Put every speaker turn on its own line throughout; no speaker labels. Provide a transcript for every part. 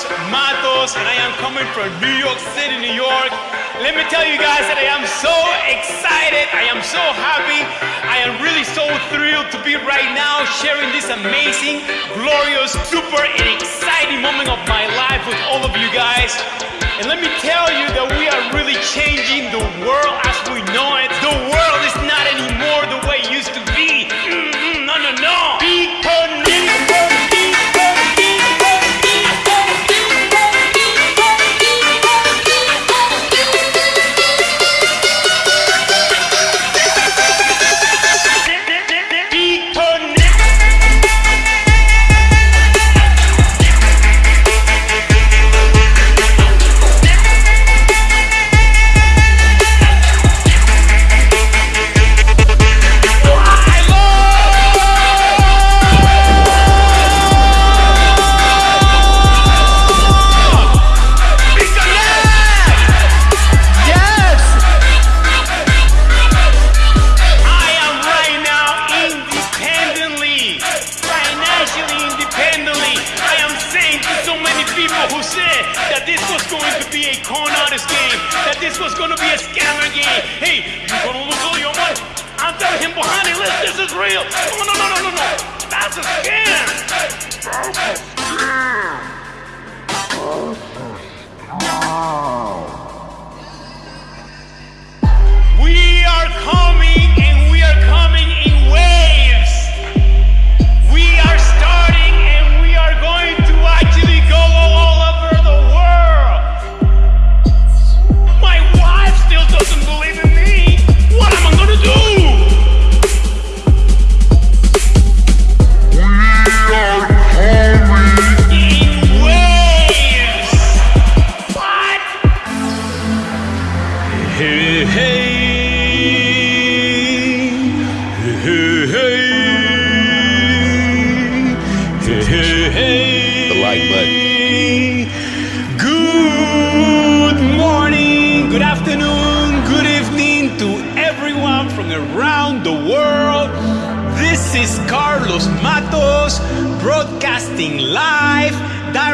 Carlos Matos, and I am coming from New York City, New York. Let me tell you guys that I am so excited. I am so happy. I am really so thrilled to be right now sharing this amazing, glorious, super, and exciting moment of my life with all of you guys. And let me tell you that we are really changing the world as we know it. The world is not anymore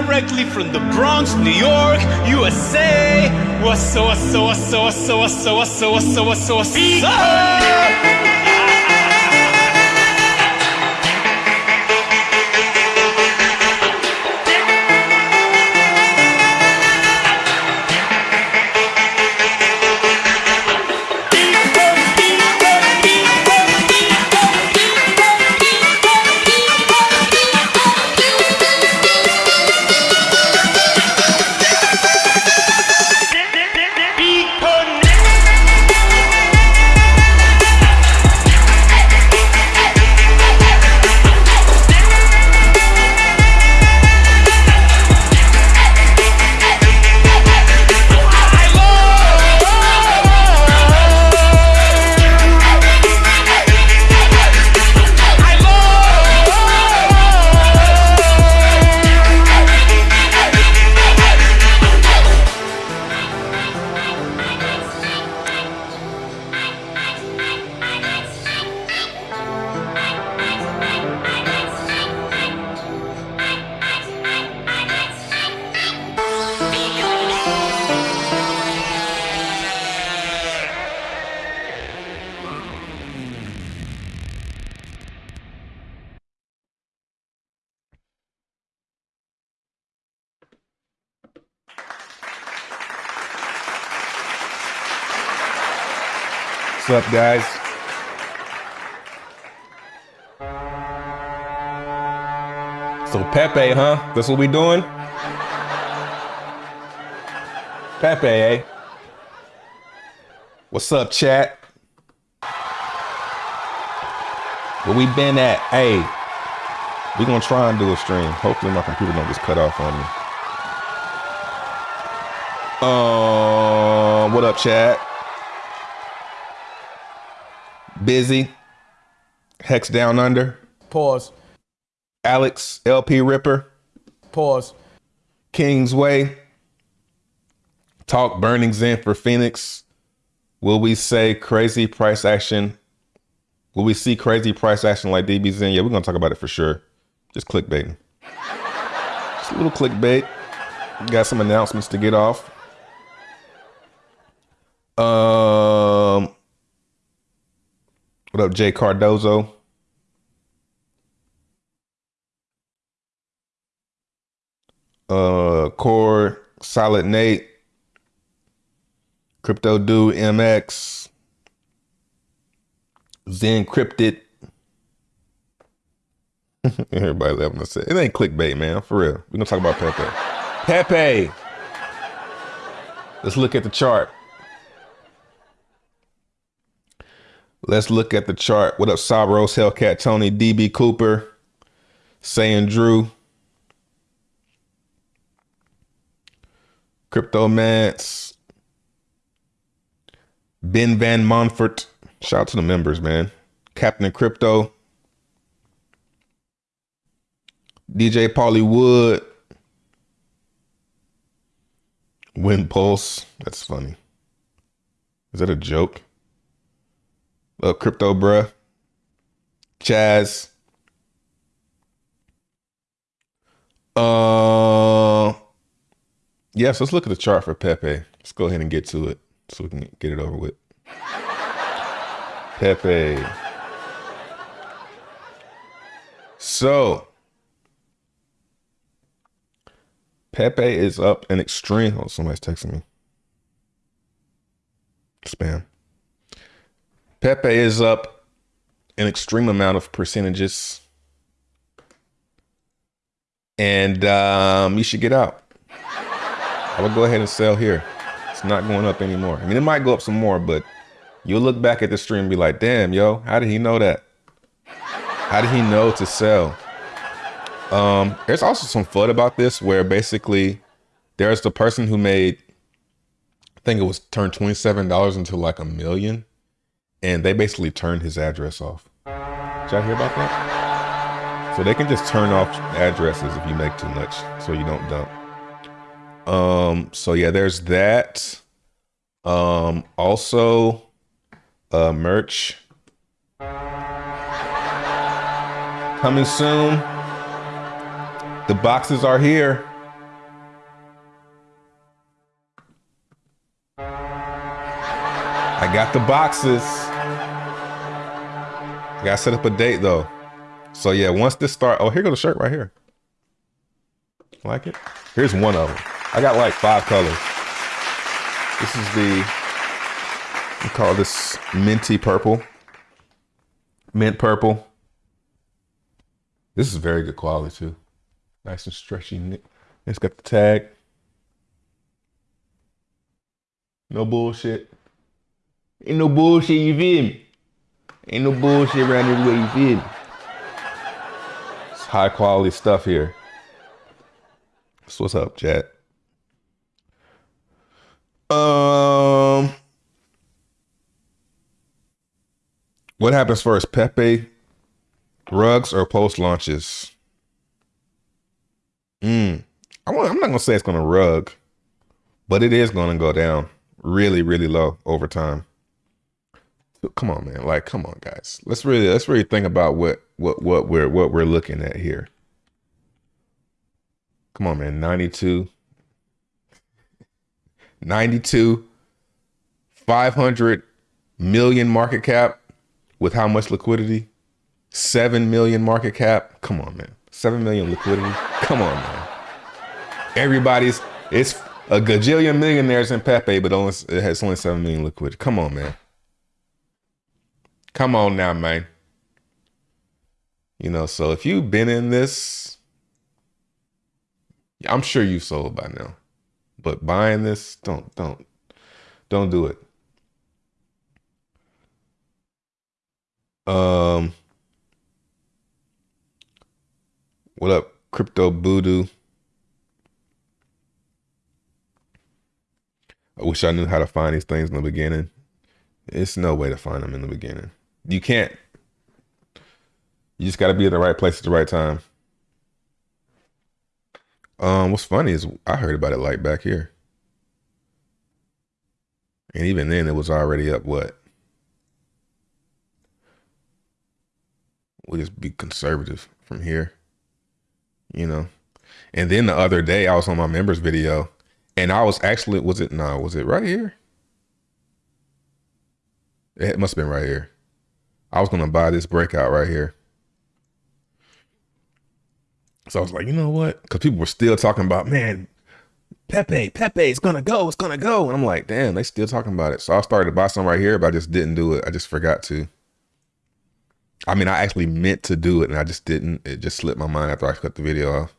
directly from the Bronx, New York, USA. What's so, what's so, what's so, what's so, what's so, what's so, what's so, what's so, what's so?
What's up, guys? So Pepe, huh? That's what we doing? Pepe, eh? What's up, chat? Where we been at? Hey, we gonna try and do a stream. Hopefully my computer don't just cut off on me. Um, what up, chat? Busy. Hex down under.
Pause.
Alex LP Ripper.
Pause.
Kingsway. Talk Burning XEN for Phoenix. Will we say crazy price action? Will we see crazy price action like DBXen? Yeah, we're gonna talk about it for sure. Just clickbaiting. Just a little clickbait. got some announcements to get off. Um, what up, Jay Cardozo? Uh, Core, Solid Nate, Crypto Do, MX, Zen Cryptid. Everybody loving to say it ain't clickbait, man. For real. We're gonna talk about Pepe. Pepe. Let's look at the chart. Let's look at the chart. What up, Sabros, Hellcat, Tony, DB Cooper, Saying Drew, Cryptomance, Ben Van Monfort. Shout out to the members, man. Captain Crypto, DJ Paulie Wood, Wind Pulse. That's funny. Is that a joke? Uh, crypto, bruh. Chaz. Uh, yeah, so let's look at the chart for Pepe. Let's go ahead and get to it so we can get it over with. Pepe. So, Pepe is up an extreme. Oh, somebody's texting me. Spam. Pepe is up an extreme amount of percentages. And um, you should get out. I would go ahead and sell here. It's not going up anymore. I mean, it might go up some more, but you'll look back at the stream and be like, damn, yo, how did he know that? How did he know to sell? Um, there's also some FUD about this where basically there's the person who made, I think it was turned $27 into like a million and they basically turned his address off. Did y'all hear about that? So they can just turn off addresses if you make too much, so you don't dump. Um. So yeah, there's that. Um. Also, uh, merch coming soon. The boxes are here. I got the boxes. I Gotta set up a date though. So yeah, once this start, oh, here goes the shirt right here. Like it? Here's one of them. I got like five colors. This is the, we call this minty purple. Mint purple. This is very good quality too. Nice and stretchy. It's got the tag. No bullshit. Ain't no bullshit, you feel me? Ain't no bullshit around this way, you feel me? It's high quality stuff here. So what's up, chat? Um, what happens first, Pepe rugs or post launches? Mm, I I'm not gonna say it's gonna rug, but it is gonna go down really, really low over time come on, man. Like, come on, guys. Let's really let's really think about what what what we're what we're looking at here. Come on, man. 92. 92 500 million market cap with how much liquidity? 7 million market cap. Come on, man. 7 million liquidity. Come on, man. Everybody's it's a gajillion millionaires in Pepe, but only it has only 7 million liquidity. Come on, man. Come on now, man. You know, so if you've been in this, I'm sure you've sold by now. But buying this, don't don't don't do it. Um What up, Crypto Voodoo? I wish I knew how to find these things in the beginning. It's no way to find them in the beginning. You can't. You just got to be in the right place at the right time. Um, what's funny is I heard about it like back here, and even then it was already up. What? We'll just be conservative from here, you know. And then the other day I was on my members video and I was actually was it no, was it right here? It must have been right here. I was gonna buy this breakout right here. So I was like, you know what? Because people were still talking about, man, Pepe, Pepe, it's gonna go, it's gonna go. And I'm like, damn, they still talking about it. So I started to buy some right here, but I just didn't do it. I just forgot to. I mean, I actually meant to do it and I just didn't. It just slipped my mind after I cut the video off.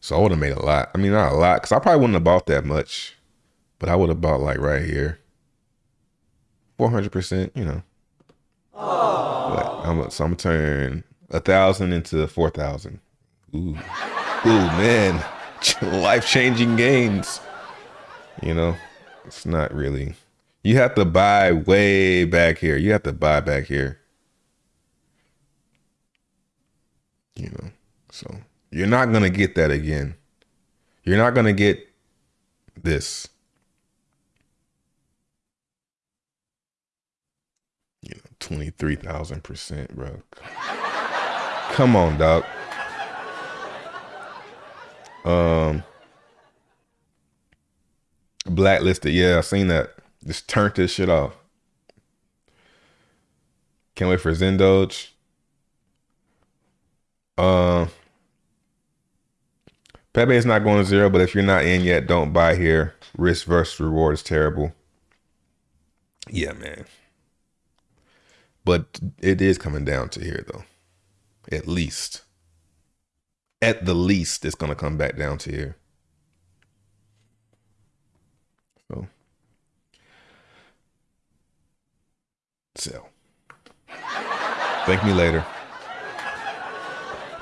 So I would have made a lot. I mean, not a lot, because I probably wouldn't have bought that much, but I would have bought like right here. 400%, you know. But I'm, so I'm gonna turn a thousand into 4,000. Ooh. Ooh, man. life changing gains. You know, it's not really. You have to buy way back here. You have to buy back here. You know, so you're not to get that again. You're not to get this. You know, 23,000%, bro. Come on, dog. Um, blacklisted. Yeah, I seen that. Just turned this shit off. Can't wait for XenDoge. Um, uh, Pepe is not going to zero, but if you're not in yet, don't buy here. Risk versus reward is terrible. Yeah, man. But it is coming down to here, though. At least at the least, it's going to come back down to here. So, sell. Thank me later.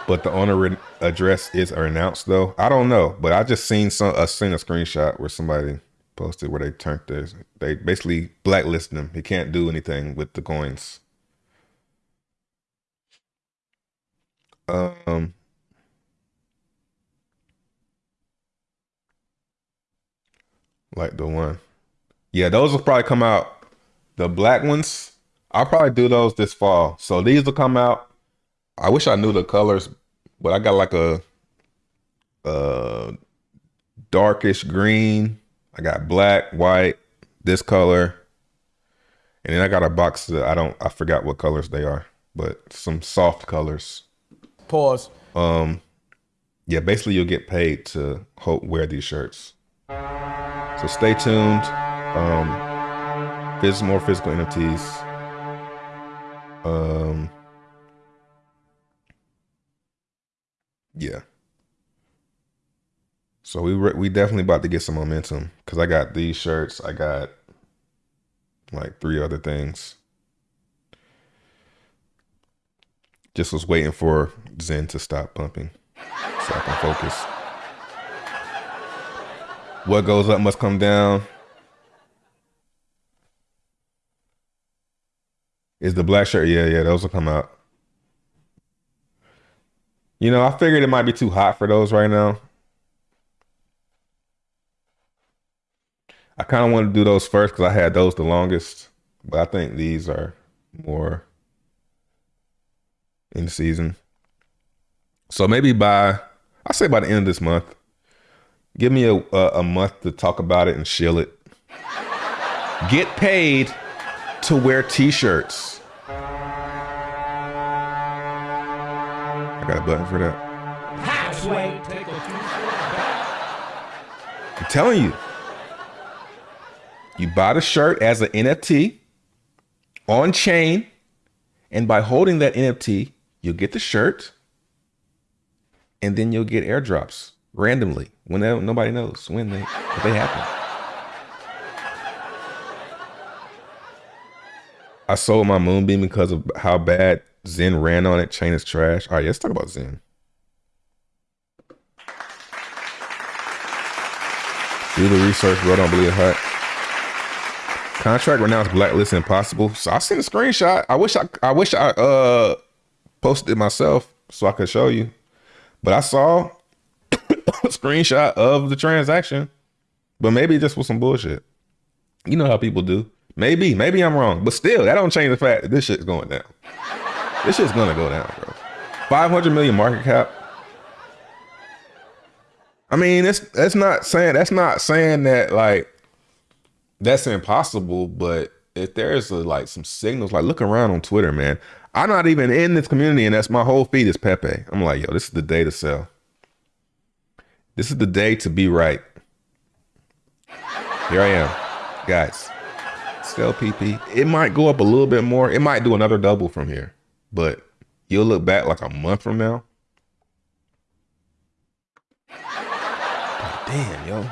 But the owner address is announced though. I don't know, but I just seen some. I seen a screenshot where somebody posted where they turned this. They basically blacklisted him. He can't do anything with the coins. Um, like the one. Yeah, those will probably come out. The black ones, I'll probably do those this fall. So these will come out. I wish I knew the colors, but I got like a, a darkish green. I got black, white, this color, and then I got a box that I don't. I forgot what colors they are, but some soft colors.
Pause.
Um, yeah, basically you'll get paid to wear these shirts. So stay tuned. Um, there's more physical NFTs. Um, yeah. So we we definitely about to get some momentum because I got these shirts. I got like three other things. Just was waiting for XEN to stop pumping so I can focus. What goes up must come down. Is the black shirt? Yeah, yeah, those will come out. You know, I figured it might be too hot for those right now. I kind of want to do those first because I had those the longest. But I think these are more in season. So maybe by, I say by the end of this month, Give me a, a, a month to talk about it and shill it. Get paid to wear t-shirts. I got a button for that. I'm telling you. You buy the shirt as an NFT on chain, and by holding that NFT, you'll get the shirt, and then you'll get airdrops randomly when they, nobody knows when they if they happen. I sold my moonbeam because of how bad XEN ran on it. Chain is trash. All right, let's talk about XEN. Do the research, bro. Don't believe hot. Contract renounced blacklist impossible. So I seen a screenshot. I wish I I wish I uh posted it myself so I could show you. But I saw a screenshot of the transaction, but maybe just was some bullshit. You know how people do. Maybe, maybe I'm wrong, but still, that don't change the fact that this shit's going down. This shit's gonna go down, bro. 500 million market cap. I mean, it's that's not saying that's not saying that like that's impossible, but if there's a, like some signals, like look around on Twitter, man. I'm not even in this community, and that's my whole feed is Pepe. I'm like, yo, this is the day to sell. This is the day to be right. Here I am, guys. Sell PP. It might go up a little bit more. It might do another double from here, but you'll look back like a month from now. damn, yo.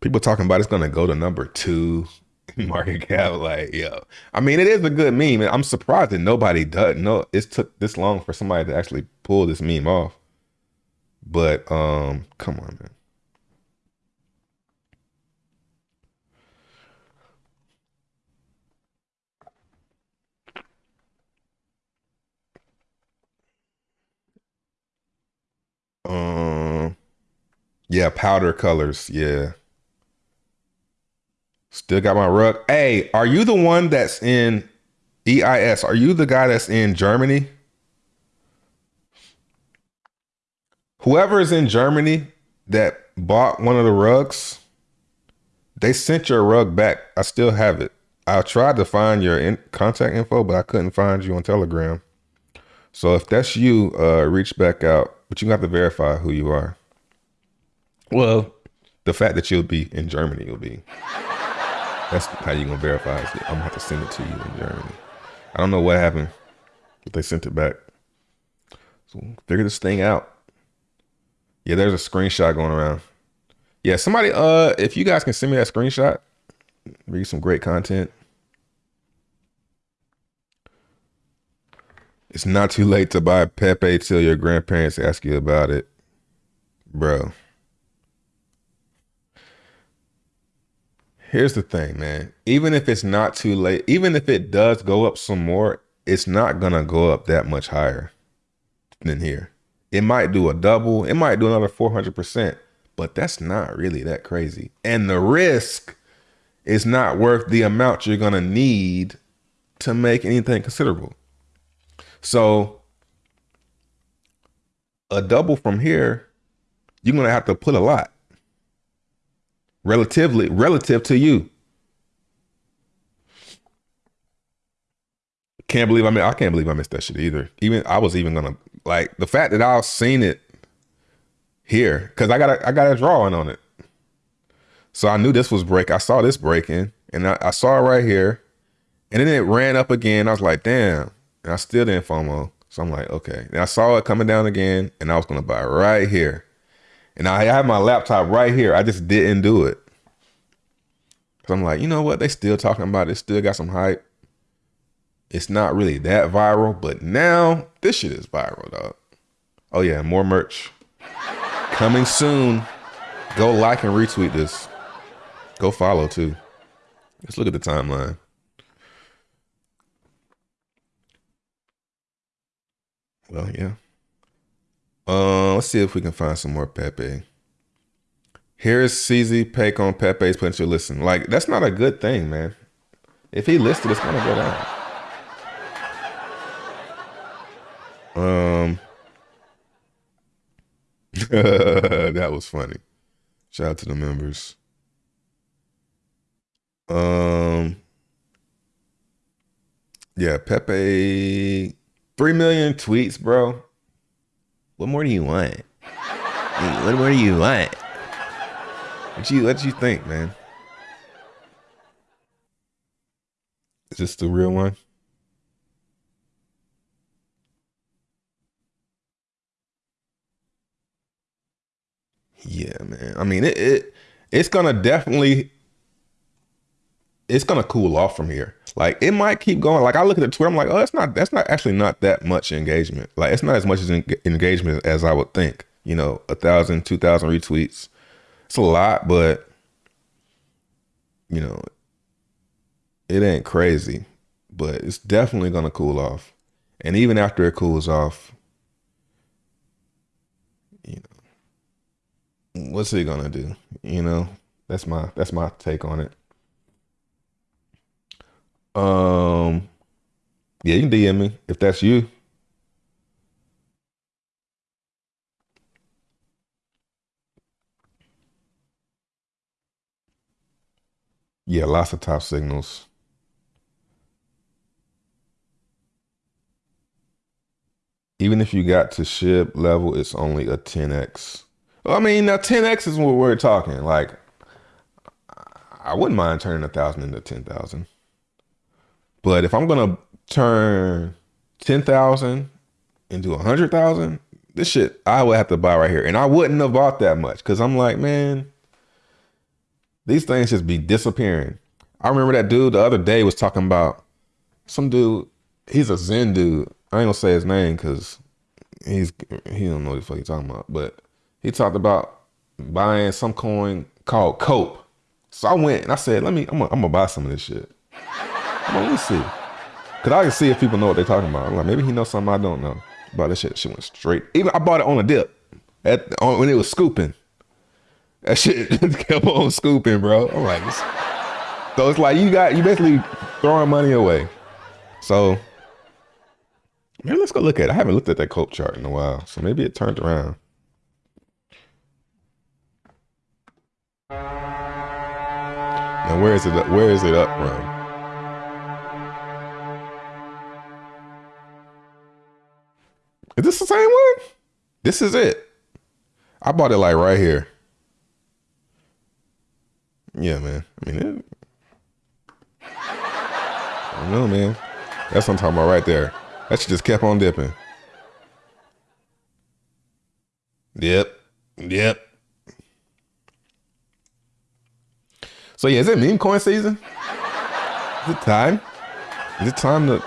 People talking about it's gonna go to number two market cap. Like, yo, I mean, it is a good meme. I'm surprised that nobody does. No, it took this long for somebody to actually pull this meme off. But um, come on, man. Um, yeah, powder colors. Yeah. Still got my rug. Hey, are you the one that's in EIS? Are you the guy that's in Germany? Whoever is in Germany that bought one of the rugs, they sent your rug back. I still have it. I tried to find your in contact info, but I couldn't find you on Telegram. So if that's you, uh, reach back out, but you have to verify who you are. Well, the fact that you'll be in Germany you'll be. That's how you gonna verify it. I'm gonna have to send it to you in Germany. I don't know what happened, but they sent it back. So figure this thing out. Yeah, there's a screenshot going around. Yeah, somebody, uh, if you guys can send me that screenshot, read some great content. It's not too late to buy Pepe till your grandparents ask you about it. Bro. Here's the thing, man. Even if it's not too late, even if it does go up some more, it's not to go up that much higher than here. It might do a double, it might do another 400%, but that's not really that crazy. And the risk is not worth the amount you're to need to make anything considerable. So a double from here, you're to have to put a lot relatively relative to you. Can't believe I mean I can't believe I missed that shit either. Even I was even gonna like the fact that I've seen it here because I got a, I got a drawing on it. So I knew this was break. I saw this breaking and I, I saw it right here. And then it ran up again. I was like, damn. And I still didn't FOMO. So I'm like, okay. And I saw it coming down again and I was gonna buy right here. And I have my laptop right here. I just didn't do it. Cause I'm like, you know what? They still talking about it. Still got some hype. It's not really that viral, but now this shit is viral, dog. Oh yeah, more merch coming soon. Go like and retweet this. Go follow too. Let's look at the timeline. Well, yeah. Uh, let's see if we can find some more Pepe. Here's CZ Peck on Pepe's potential listen. Like, that's not a good thing, man. If he listed, it's gonna go down. Um, that was funny. Shout out to the members. Um, yeah, Pepe, three million tweets, bro. What more do you want? What more do you want? What you what you think, man? Is this the real one? Yeah, man. I mean, it, it it's gonna definitely it's gonna cool off from here. Like it might keep going. Like I look at the Twitter, I'm like, oh, that's not that's not actually not that much engagement. Like it's not as much as engagement as I would think. You know, a thousand, two thousand retweets. It's a lot, but you know, it ain't crazy. But it's definitely gonna cool off. And even after it cools off, you know, what's it gonna do? You know, that's my that's my take on it. Um, yeah, you can DM me if that's you. Yeah, lots of top signals. Even if you got to ship level, it's only a 10x. I mean, now 10x is what we're talking. Like, I wouldn't mind turning a thousand into ten thousand. But if I'm gonna turn 10,000 into a hundred thousand, this shit I would have to buy right here. And I wouldn't have bought that much because I'm like, man, these things just be disappearing. I remember that dude the other day was talking about some dude, he's a XEN dude. I ain't gonna say his name because he's he don't know what the fuck he's talking about, but he talked about buying some coin called Cope. So I went and I said, let me, I'm gonna, I'm gonna buy some of this shit. On, let me see. Cause I can see if people know what they're talking about. I'm like, maybe he knows something I don't know. About this shit, shit went straight. Even I bought it on a dip. At on, when it was scooping. That shit kept on scooping, bro. I'm like, so it's like you got you basically throwing money away. So maybe let's go look at it. I haven't looked at that cope chart in a while, so maybe it turned around. Now where is it? Where is it up from? Is this the same one? This is it. I bought it like right here. Yeah, man. I mean, it, I don't know, man. That's what I'm talking about right there. That shit just kept on dipping. Yep. Yep. So yeah, is it meme coin season? Is it time? Is it time to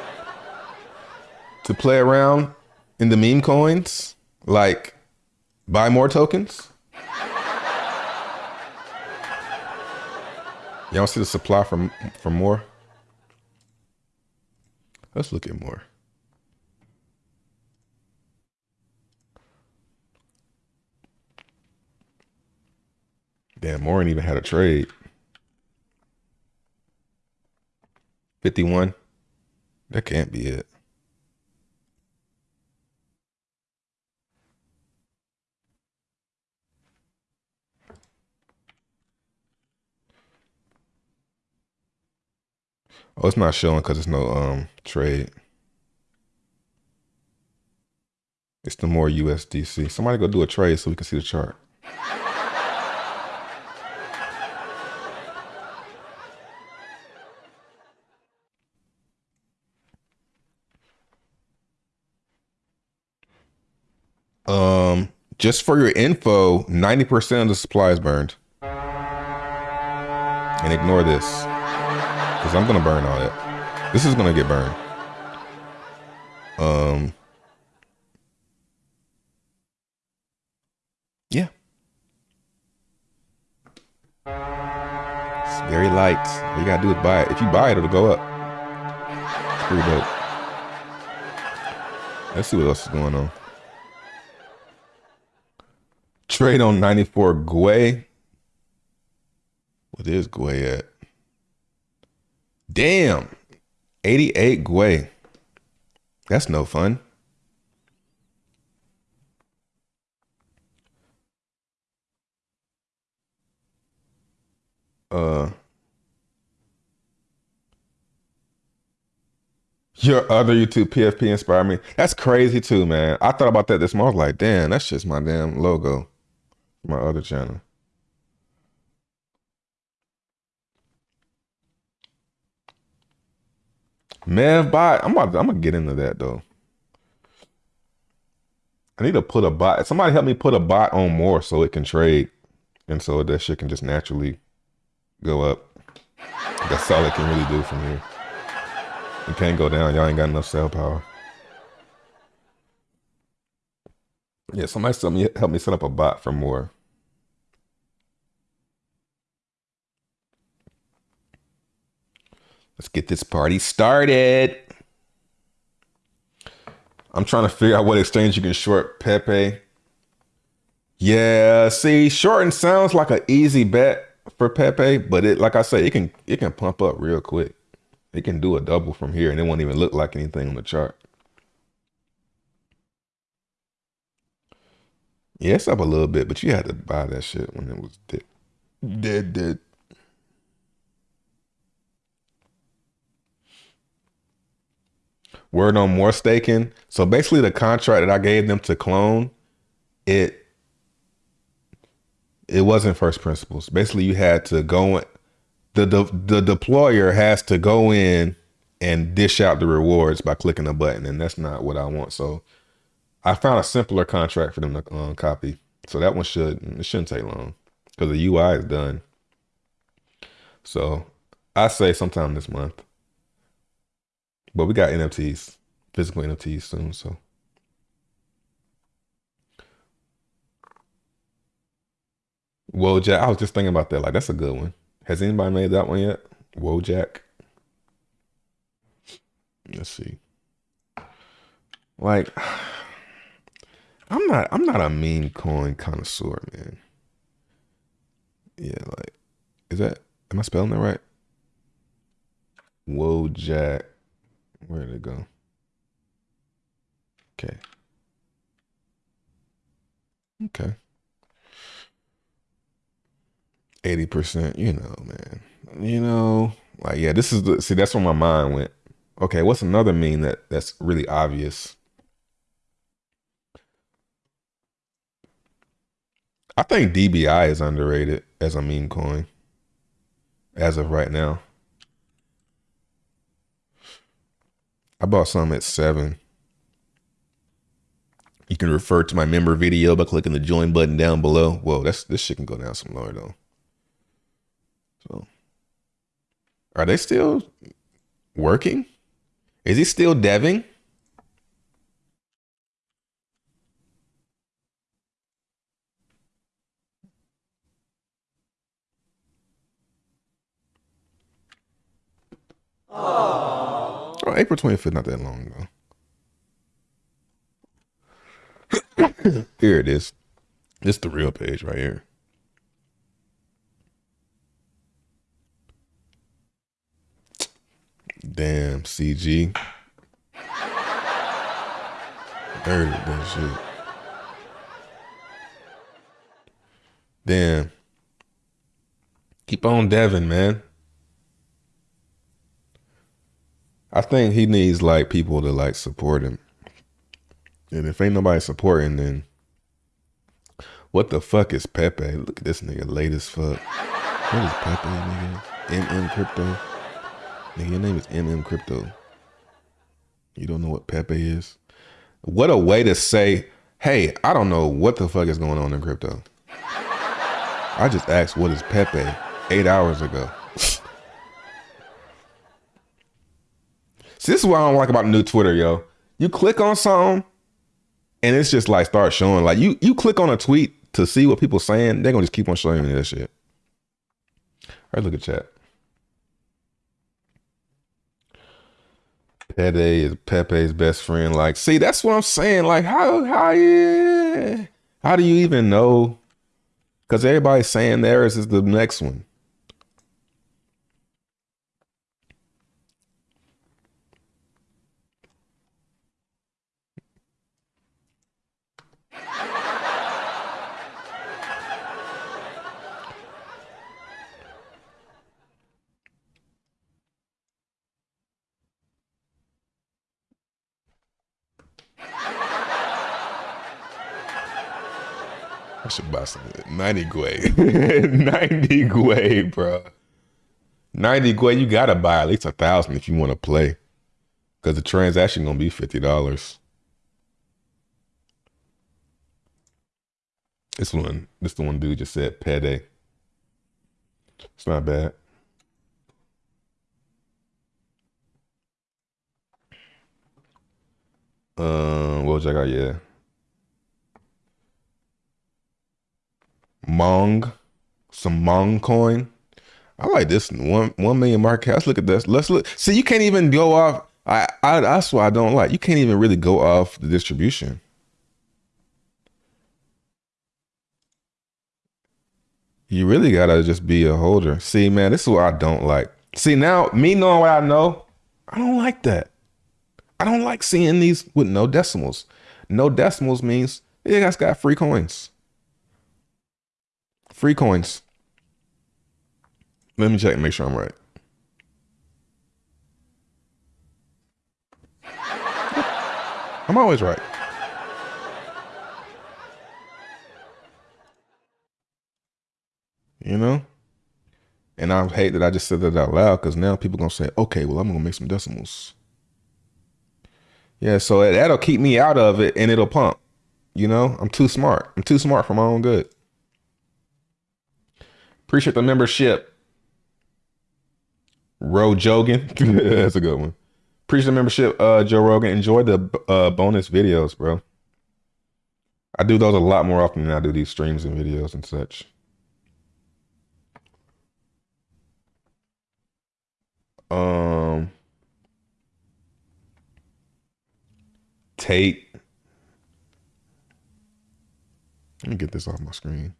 to play around in the meme coins? Like buy more tokens? Y'all see the supply from for more? Let's look at more. Damn, Morin even had a trade. 51. That can't be it. Oh, it's not showing because it's no um trade. It's the more USDC. Somebody go do a trade so we can see the chart. Um, just for your info, 90% of the supply is burned. And ignore this. Because I'm going to burn all that. This is going to get burned. Um, yeah. It's very light. All you got to do is buy it. If you buy it, it'll go up. It's pretty dope. Let's see what else is going on. Trade on 94 Gwei. What is Gwei at? Damn. 88 Gwei. That's no fun. Uh Your other YouTube PFP inspired me. That's crazy too, man. I thought about that this morning. I was like, damn, that's just my damn logo. My other channel. Mev bot. I'm about to, I'm gonna get into that though. I need to put a bot. Somebody help me put a bot on more so it can trade. And so that shit can just naturally go up. That's all it can really do from here. It can't go down. Y'all ain't got enough sell power. Yeah, somebody help me help me set up a bot for more. Let's get this party started. I'm trying to figure out what exchange you can short Pepe. Yeah, see, shorting sounds like an easy bet for Pepe, but it like I say, it can it can pump up real quick. It can do a double from here and it won't even look like anything on the chart. Yeah, it's up a little bit, but you had to buy that shit when it was dead. Dead, dead. Were no more staking. So basically, the contract that I gave them to clone, it it wasn't first principles. Basically, you had to go in, the, the the deployer has to go in and dish out the rewards by clicking a button, and that's not what I want. So I found a simpler contract for them to um, copy. So that one should it shouldn't take long because the UI is done. So I say sometime this month. But we got NFTs, physical NFTs soon. So Wojak, I was just thinking about that. Like that's a good one. Has anybody made that one yet? Wojak. Let's see. Like I'm not I'm not a meme coin connoisseur, man. Yeah, like is that am I spelling that right? Wojak. Where did it go? Okay. Okay. 80%, you know, man. You know, like yeah, this is the see that's where my mind went. Okay, what's another meme that that's really obvious? I think DBI is underrated as a meme coin as of right now. I bought some at seven. You can refer to my member video by clicking the join button down below. Whoa, that's this shit can go down some lower though. So are they still working? Is he still deving? Oh, April 25th, not that long ago. here it is. This is the real page right here. Damn, CG. Dirty that shit. Damn. Keep on deving, man. I think he needs like people to like support him. And if ain't nobody supporting, then what the fuck is Pepe? Look at this nigga late as fuck. What is Pepe, nigga? MM Crypto. Nigga, your name is MM Crypto. You don't know what Pepe is? What a way to say, hey, I don't know what the fuck is going on in crypto. I just asked what is Pepe eight hours ago. See, this is what I don't like about new Twitter, yo. You click on something and it's just like start showing. Like you you click on a tweet to see what people saying, they're gonna just keep on showing you that shit. All right, look at chat. Pepe is Pepe's best friend. Like, see, that's what I'm saying. Like, how how yeah, how do you even know? Because everybody's saying theirs is the next one. I should buy some 90 Gwei. 90 Gwei, bro. 90 Gwei, you gotta buy at least a thousand if you want to play. Cause the transaction gonna be fifty dollars. This one, this the one dude just said pede. It's not bad. Um, I got? Yeah. Mong, some Mong coin. I like this one one million market. Let's look at this. Let's look. See, you can't even go off. I, I that's what I don't like. You can't even really go off the distribution. You really gotta just be a holder. See, man, this is what I don't like. See, now me knowing what I know, I don't like that. I don't like seeing these with no decimals. No decimals means you guys got free coins. Free coins. Let me check and make sure I'm right. I'm always right. You know? And I hate that I just said that out loud because now people gonna say, okay, well, I'm gonna make some decimals. Yeah, so that'll keep me out of it and it'll pump. You know, I'm too smart. I'm too smart for my own good. Appreciate the membership. Ro Jogan. That's a good one. Appreciate the membership, uh, Joe Rogan. Enjoy the uh, bonus videos, bro. I do those a lot more often than I do these streams and videos and such. Um, Tate. Let me get this off my screen.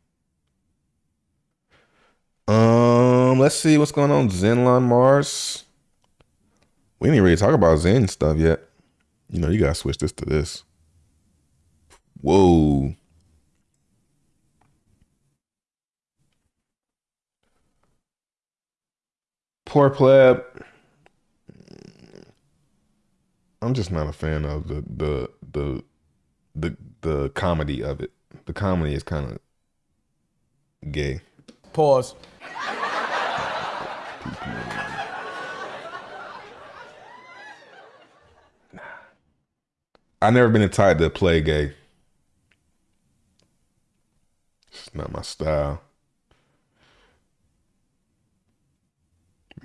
Um, let's see what's going on. Xenlon Mars. We didn't really talk about XEN stuff yet. You know, you gotta switch this to this. Whoa. Poor pleb. I'm just not a fan of the the the the the comedy of it. The comedy is kind of gay.
Pause.
I never been entitled to play gay. It's not my style.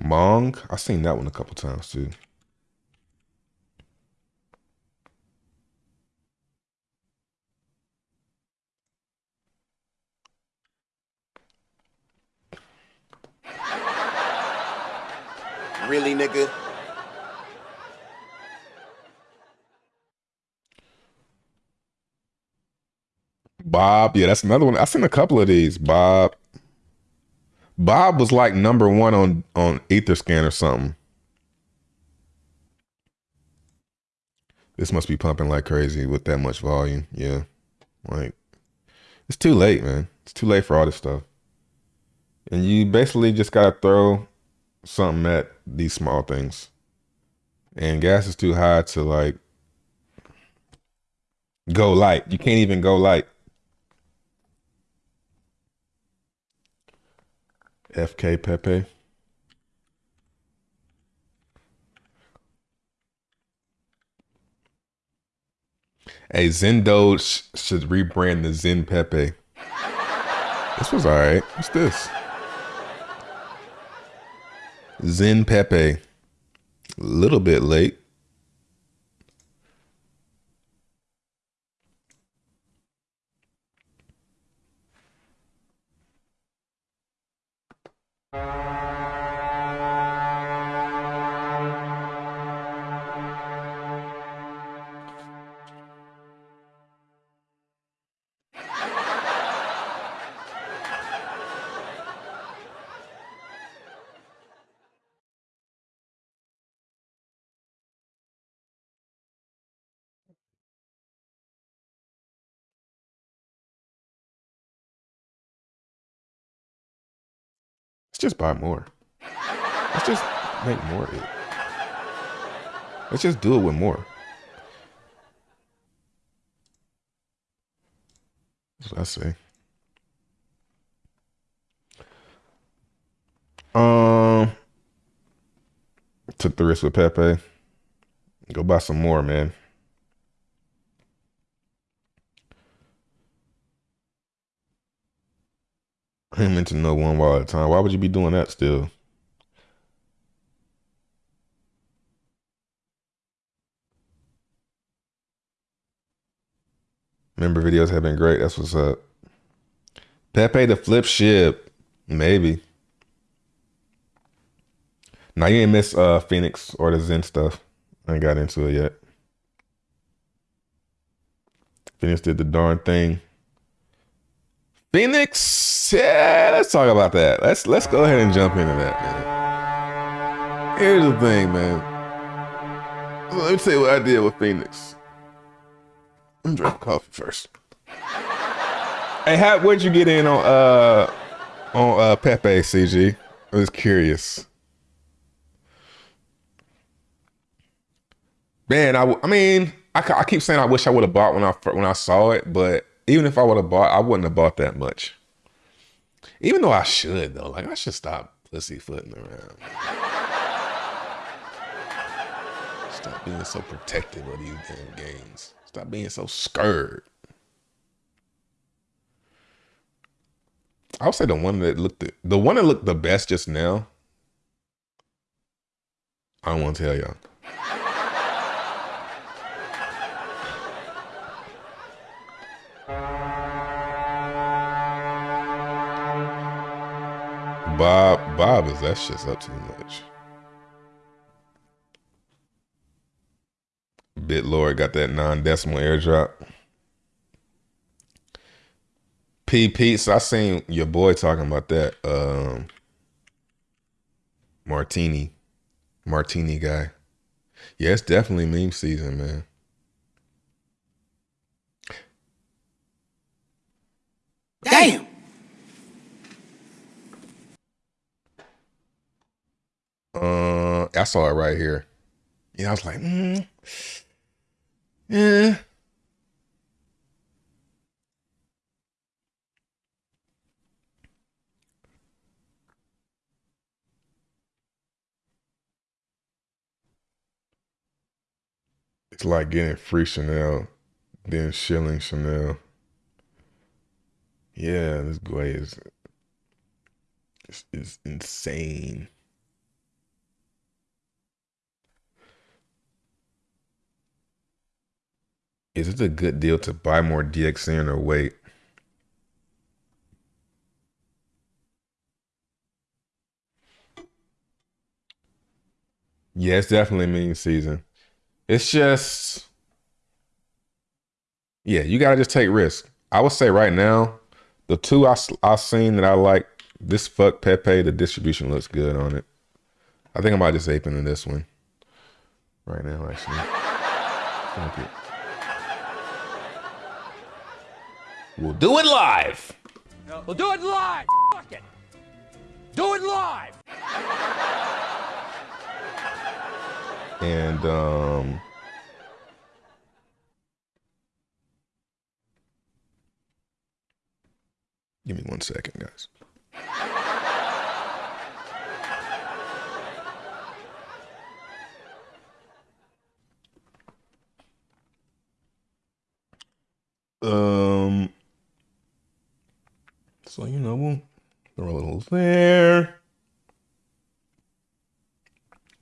Mong, I seen that one a couple times too.
Really, nigga?
Bob, yeah, that's another one. I've seen a couple of these. Bob. Bob was like number one on on Etherscan or something. This must be pumping like crazy with that much volume. Yeah. Like it's too late, man. It's too late for all this stuff. And you basically just gotta throw something at these small things. And gas is too high to like go light. You can't even go light. FK Pepe. Hey, Zendo sh- should rebrand the Zen Pepe. This was all right. What's this? Zen Pepe. A little bit late. Just buy more. Let's just make more of it. Let's just do it with more. That's what I say. Um, took the risk with Pepe. Go buy some more, man. I ain't meant to know one ball at a time. Why would you be doing that still? Member videos have been great. That's what's up. Pepe the flip ship. Maybe. Now you ain't miss uh Fenix or the XEN stuff. I ain't got into it yet. Fenix did the darn thing. Fenix, yeah, let's talk about that. Let's let's go ahead and jump into that, man. Here's the thing, man. Let me tell you what I did with Fenix. I'm drinking coffee first. hey, how where'd you get in on uh on uh Pepe CG? I was curious. Man, I, I mean, I, I keep saying I wish I would have bought when I when I saw it, but even if I would have bought, I wouldn't have bought that much. Even though I should though, like I should stop pussyfooting around. Stop being so protective of these damn games. Stop being so scared. I would say the one that looked the, the one that looked the best just now. I don't want to tell y'all. Bob, Bob is that shit's up too much. BitLord got that non-decimal airdrop. P Pete, so I seen your boy talking about that. Um Martini. Martini guy. Yeah, it's definitely meme season, man.
Damn.
Uh I saw it right here. Yeah, I was like, mm, yeah. It's like getting free Chanel, then shilling Chanel. Yeah, this is is, is insane. Is it a good deal to buy more DXN or wait? Yeah, it's definitely meme season. It's just, yeah, you gotta just take risk. I would say right now, the two I I seen that I like, this fuck Pepe, the distribution looks good on it. I think I might just ape into this one right now, actually. We'll do it live.
We'll do it live. Fuck it. Do it live.
And um Give me one second, guys. Um so you know we'll throw a little there.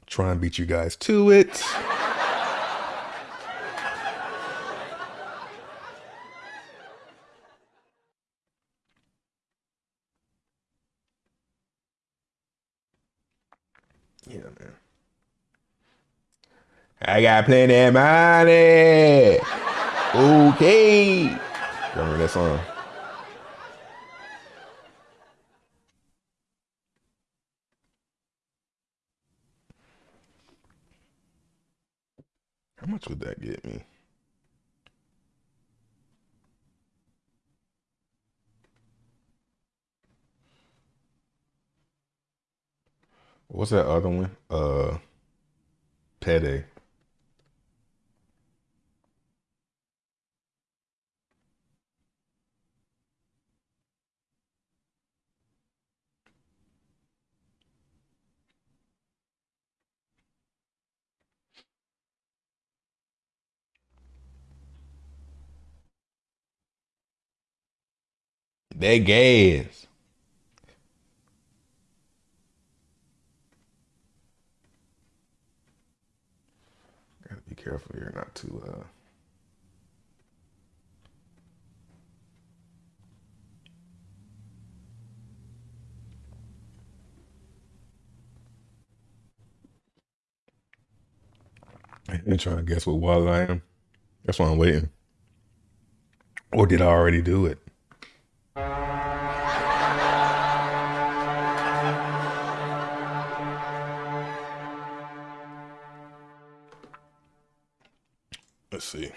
Try and beat you guys to it. Yeah, man. I got plenty of money. Okay. Remember that song? How much would that get me? What's that other one? Uh, Pede. They gas. Gotta be careful here not to uh and trying to guess what wallet I am. That's why I'm waiting. Or did I already do it? Let's see.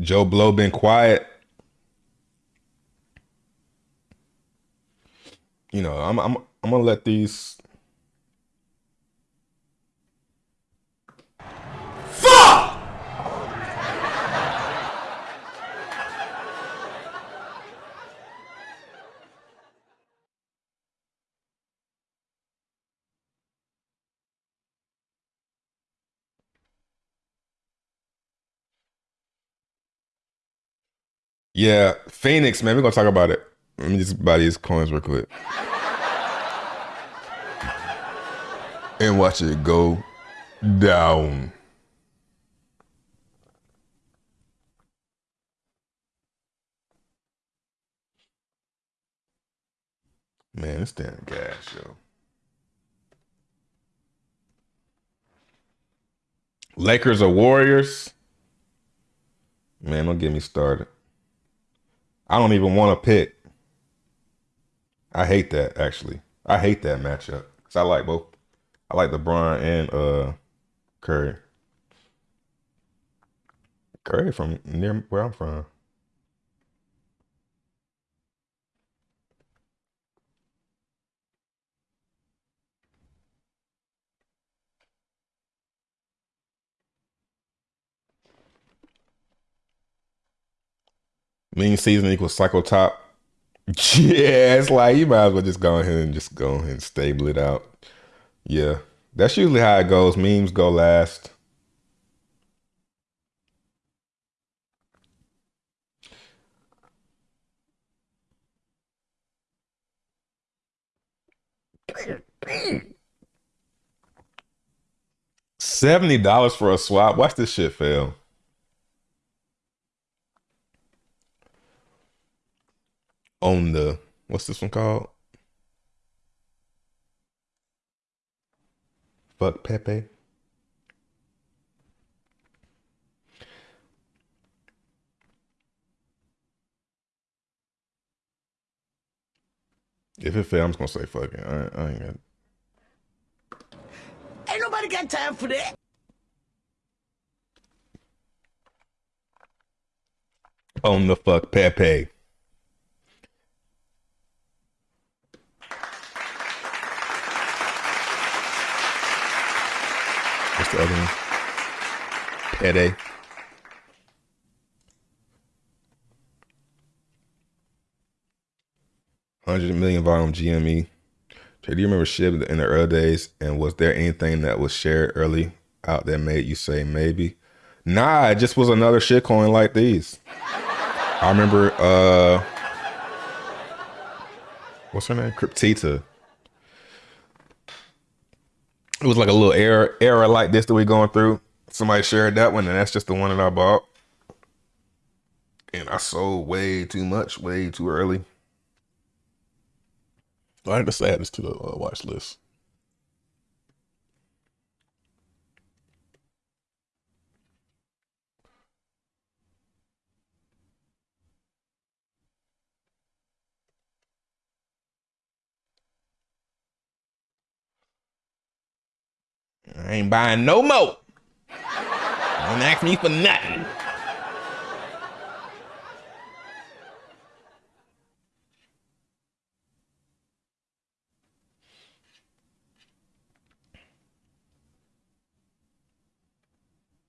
Joe Blow been quiet. You know, I'm I'm I'm gonna let these Yeah, Fenix, man, we're gonna talk about it. Let me just buy these coins real quick. and watch it go down. Man, it's damn gas, yo. Lakers or Warriors? Man, don't get me started. I don't even want to pick. I hate that actually. I hate that matchup because I like both. I like LeBron and uh Curry. Curry from near where I'm from. Mean season equals cycle top. Yeah, it's like you might as well just go ahead and just go ahead and stable it out. Yeah, that's usually how it goes. Memes go last. Seventy dollars for a swap. Watch this shit fail. On the what's this one called? Fuck Pepe. If it fails, I'm just gonna say fuck it. I, I ain't got.
Ain't nobody got time for that.
On the fuck Pepe. What's the? Pede. Hundred million volume GME. Jay, do you remember shit in the early days? And was there anything that was shared early out that made you say maybe? Nah, it just was another shit coin like these. I remember uh what's her name? Cryptita. It was like a little era era like this that we're going through. Somebody shared that one, and that's just the one that I bought. And I sold way too much, way too early. I had to add this to the uh, watch list. Ain't buying no more. Don't ask me for nothing.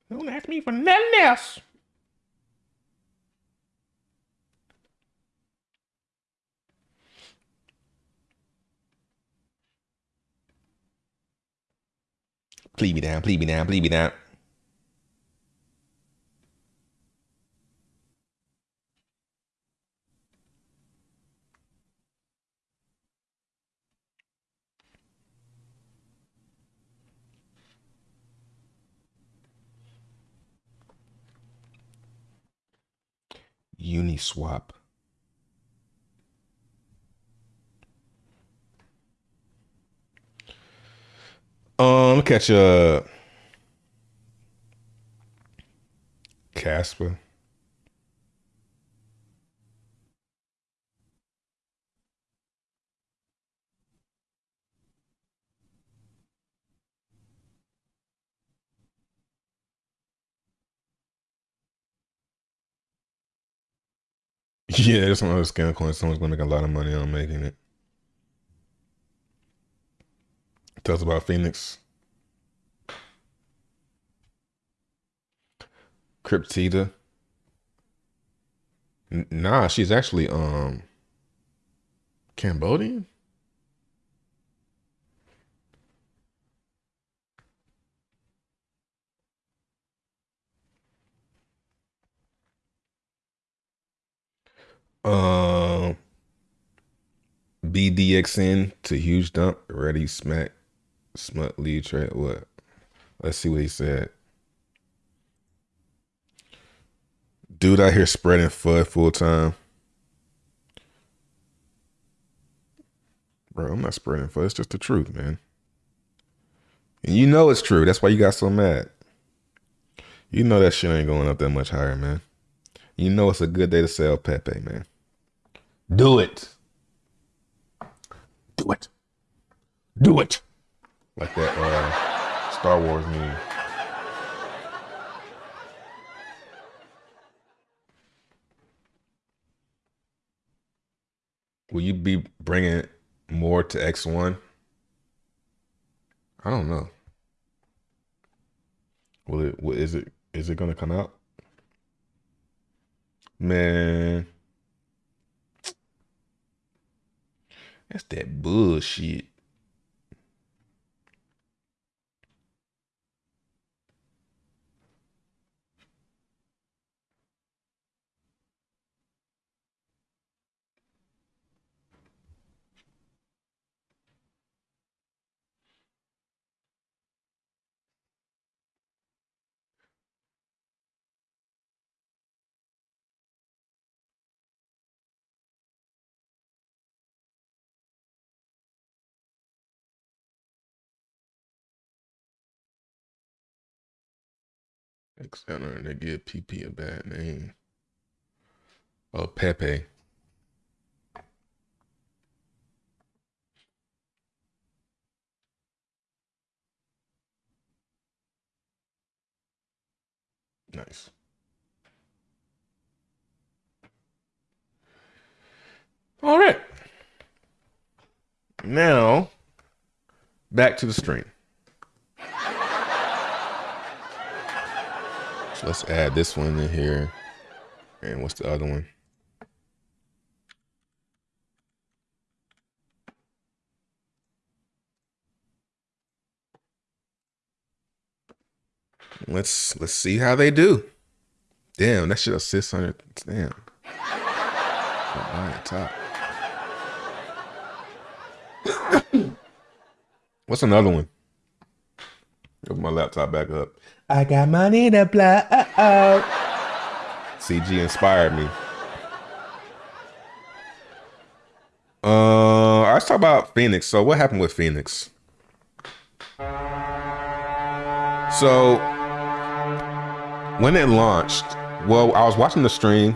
Don't ask me for nothing else. Please me down, please be down, please be down. Uniswap. Um, catch a Casper. Yeah, it's one of those scam coins. Someone's gonna make a lot of money on making it. Tell us about Fenix. Cryptida. Nah, she's actually um Cambodian. Um, BDXN to huge dump. Ready smack smut lead trade. What? Let's see what he said. Dude out here spreading FUD full time. Bro, I'm not spreading FUD. It's just the truth, man. And you know it's true. That's why you got so mad. You know that shit ain't going up that much higher, man. You know it's a good day to sell Pepe, man. Do it. Do it. Do it. Like that uh, Star Wars meme. Will you be bringing more to X1? I don't know. Will it? Will, is it? Is it gonna come out? Man, that's that bullshit. And they give PP a bad name. Oh, Pepe. Nice. All right. Now, back to the stream. So let's add this one in here. And what's the other one? Let's let's see how they do. Damn, that shit a 600. Damn. Oh, top. What's another one? Open my laptop back up. I got money to blow. CG inspired me. Uh, let's talk about Fenix. So, what happened with Fenix? So, when it launched, well, I was watching the stream,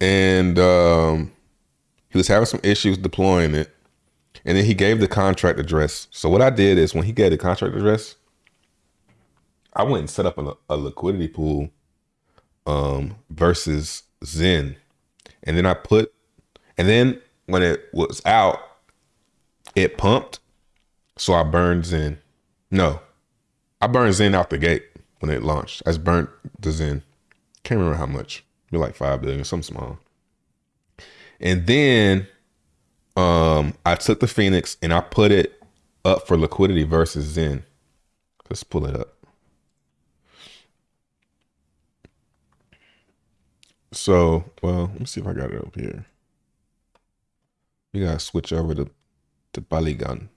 and um, he was having some issues deploying it, and then he gave the contract address. So, what I did is when he gave the contract address, I went and set up a, a liquidity pool um, versus XEN, and then I put, and then when it was out, it pumped, so I burned XEN. No, I burned XEN out the gate when it launched. I just burnt the XEN. Can't remember how much. Be like five billion, something small. And then um, I took the Fenix and I put it up for liquidity versus XEN. Let's pull it up. So, well, let me see if I got it up here. We gotta switch over to the to Polygon.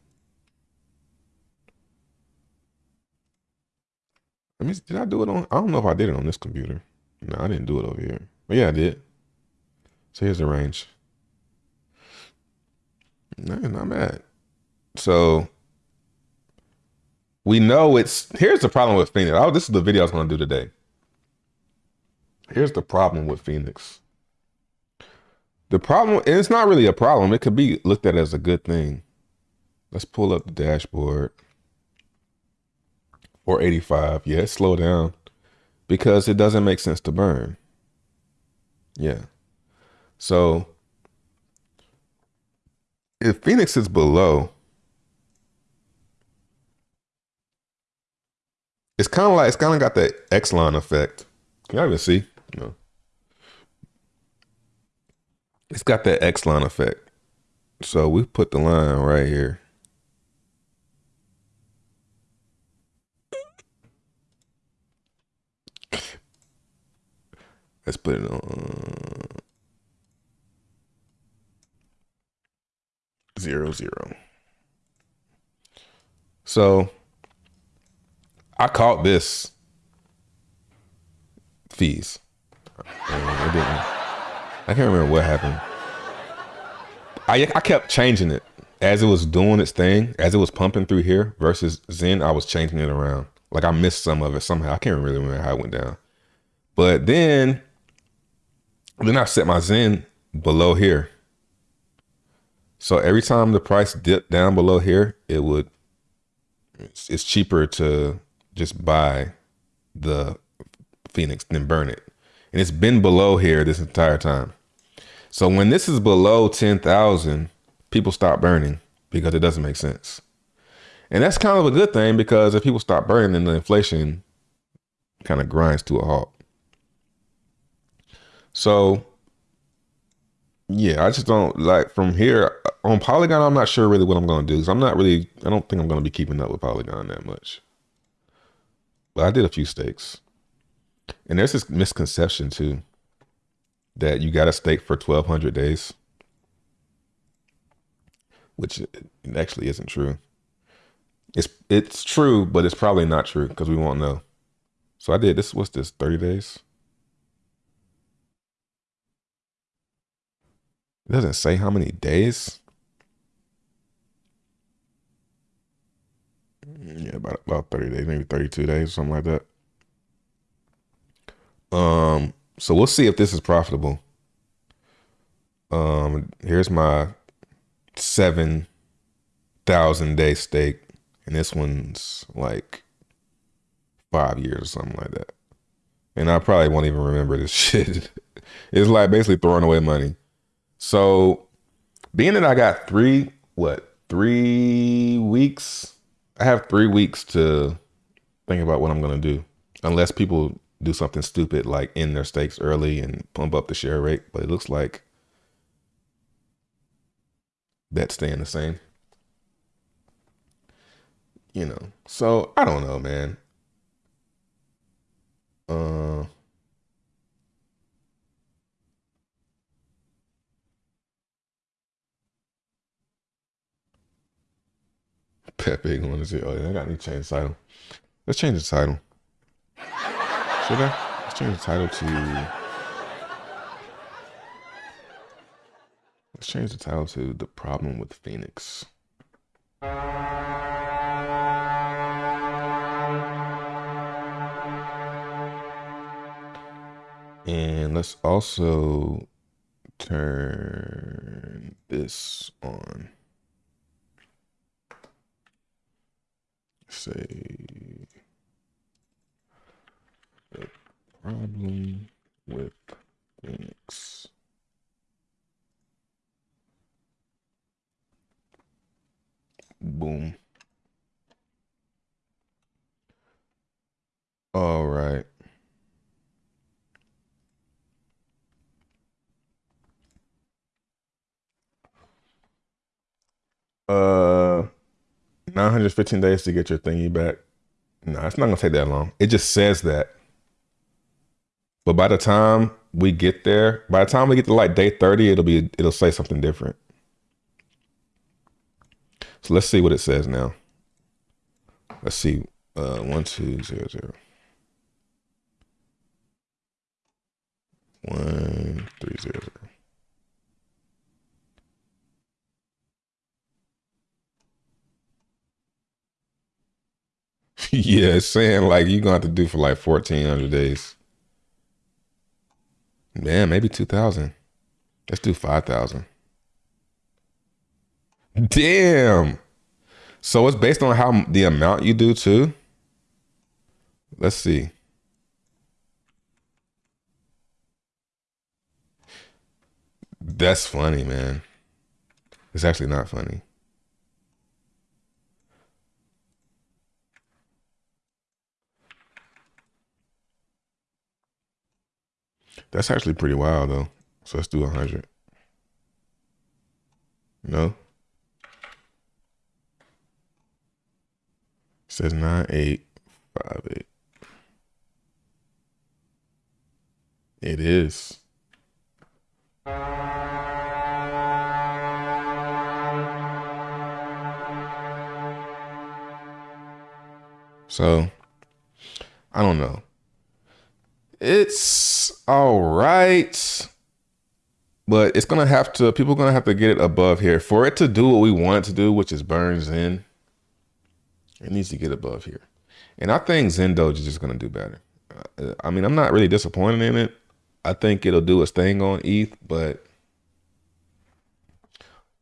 Let me. Did I do it on? I don't know if I did it on this computer. No, I didn't do it over here. But yeah, I did. So here's the range. No, not bad. So we know it's here's the problem with Fenix. Oh, this is the video I was gonna do today. Here's the problem with Fenix. The problem, it's not really a problem. It could be looked at as a good thing. Let's pull up the dashboard. 485. Yeah, slow down because it doesn't make sense to burn. Yeah. So if Fenix is below, it's kind of like it's kind of got that X-line effect. Can you even see? No. It's got that X-line effect. So we put the line right here. Let's put it on zero zero. So I caught this fees. I can't remember what happened. I I kept changing it as it was doing its thing, as it was pumping through here versus XEN. I was changing it around. Like I missed some of it somehow. I can't really remember how it went down. But then, then I set my XEN below here. So every time the price dipped down below here, it would. It's, it's cheaper to just buy the Fenix than burn it, and it's been below here this entire time. So when this is below 10,000, people stop burning because it doesn't make sense. And that's kind of a good thing because if people stop burning, then the inflation kind of grinds to a halt. So yeah, I just don't like from here uh, on Polygon. I'm not sure really what I'm going to do because I'm not really. I don't think I'm going to be keeping up with Polygon that much. But I did a few stakes, and there's this misconception too that you got to stake for 1,200 days, which actually isn't true. It's it's true, but it's probably not true because we won't know. So I did this. What's this? 30 days. It doesn't say how many days. Mm, yeah, about about 30 days, maybe 32 days, something like that. Um, so we'll see if this is profitable. Um, here's my seven thousand day stake, and this one's like five years or something like that. And I probably won't even remember this shit. it's like basically throwing away money. So, being that I got three, what, three weeks? I have three weeks to think about what I'm going to do. Unless people do something stupid like end their stakes early and pump up the share rate. But it looks like that's staying the same. You know, so I don't know, man. Uh, Pepe going to say, oh, yeah, I got to change the title. Let's change the title. Should I? Let's change the title to. Let's change the title to The Problem with Fenix. And let's also turn this on. say problem with Fenix. Boom. All right. Uh 915 days to get your thingy back. No, it's not gonna take that long. It just says that. But by the time we get there, by the time we get to like day 30, it'll be it'll say something different. So let's see what it says now. Let's see. Uh one two zero zero. One three zero zero. yeah, it's saying like you're gonna have to do for like fourteen hundred days. Man, maybe two thousand. Let's do five thousand. Damn. So it's based on how the amount you do too. Let's see. That's funny, man. It's actually not funny. That's actually pretty wild though. So let's do 100. No? says 9858. It is. So, I don't know. It's all right, but it's gonna have to. People are gonna have to get it above here for it to do what we want it to do, which is burn XEN. It needs to get above here, and I think XenDoge is just gonna do better. Uh, I mean, I'm not really disappointed in it. I think it'll do its thing on ETH, but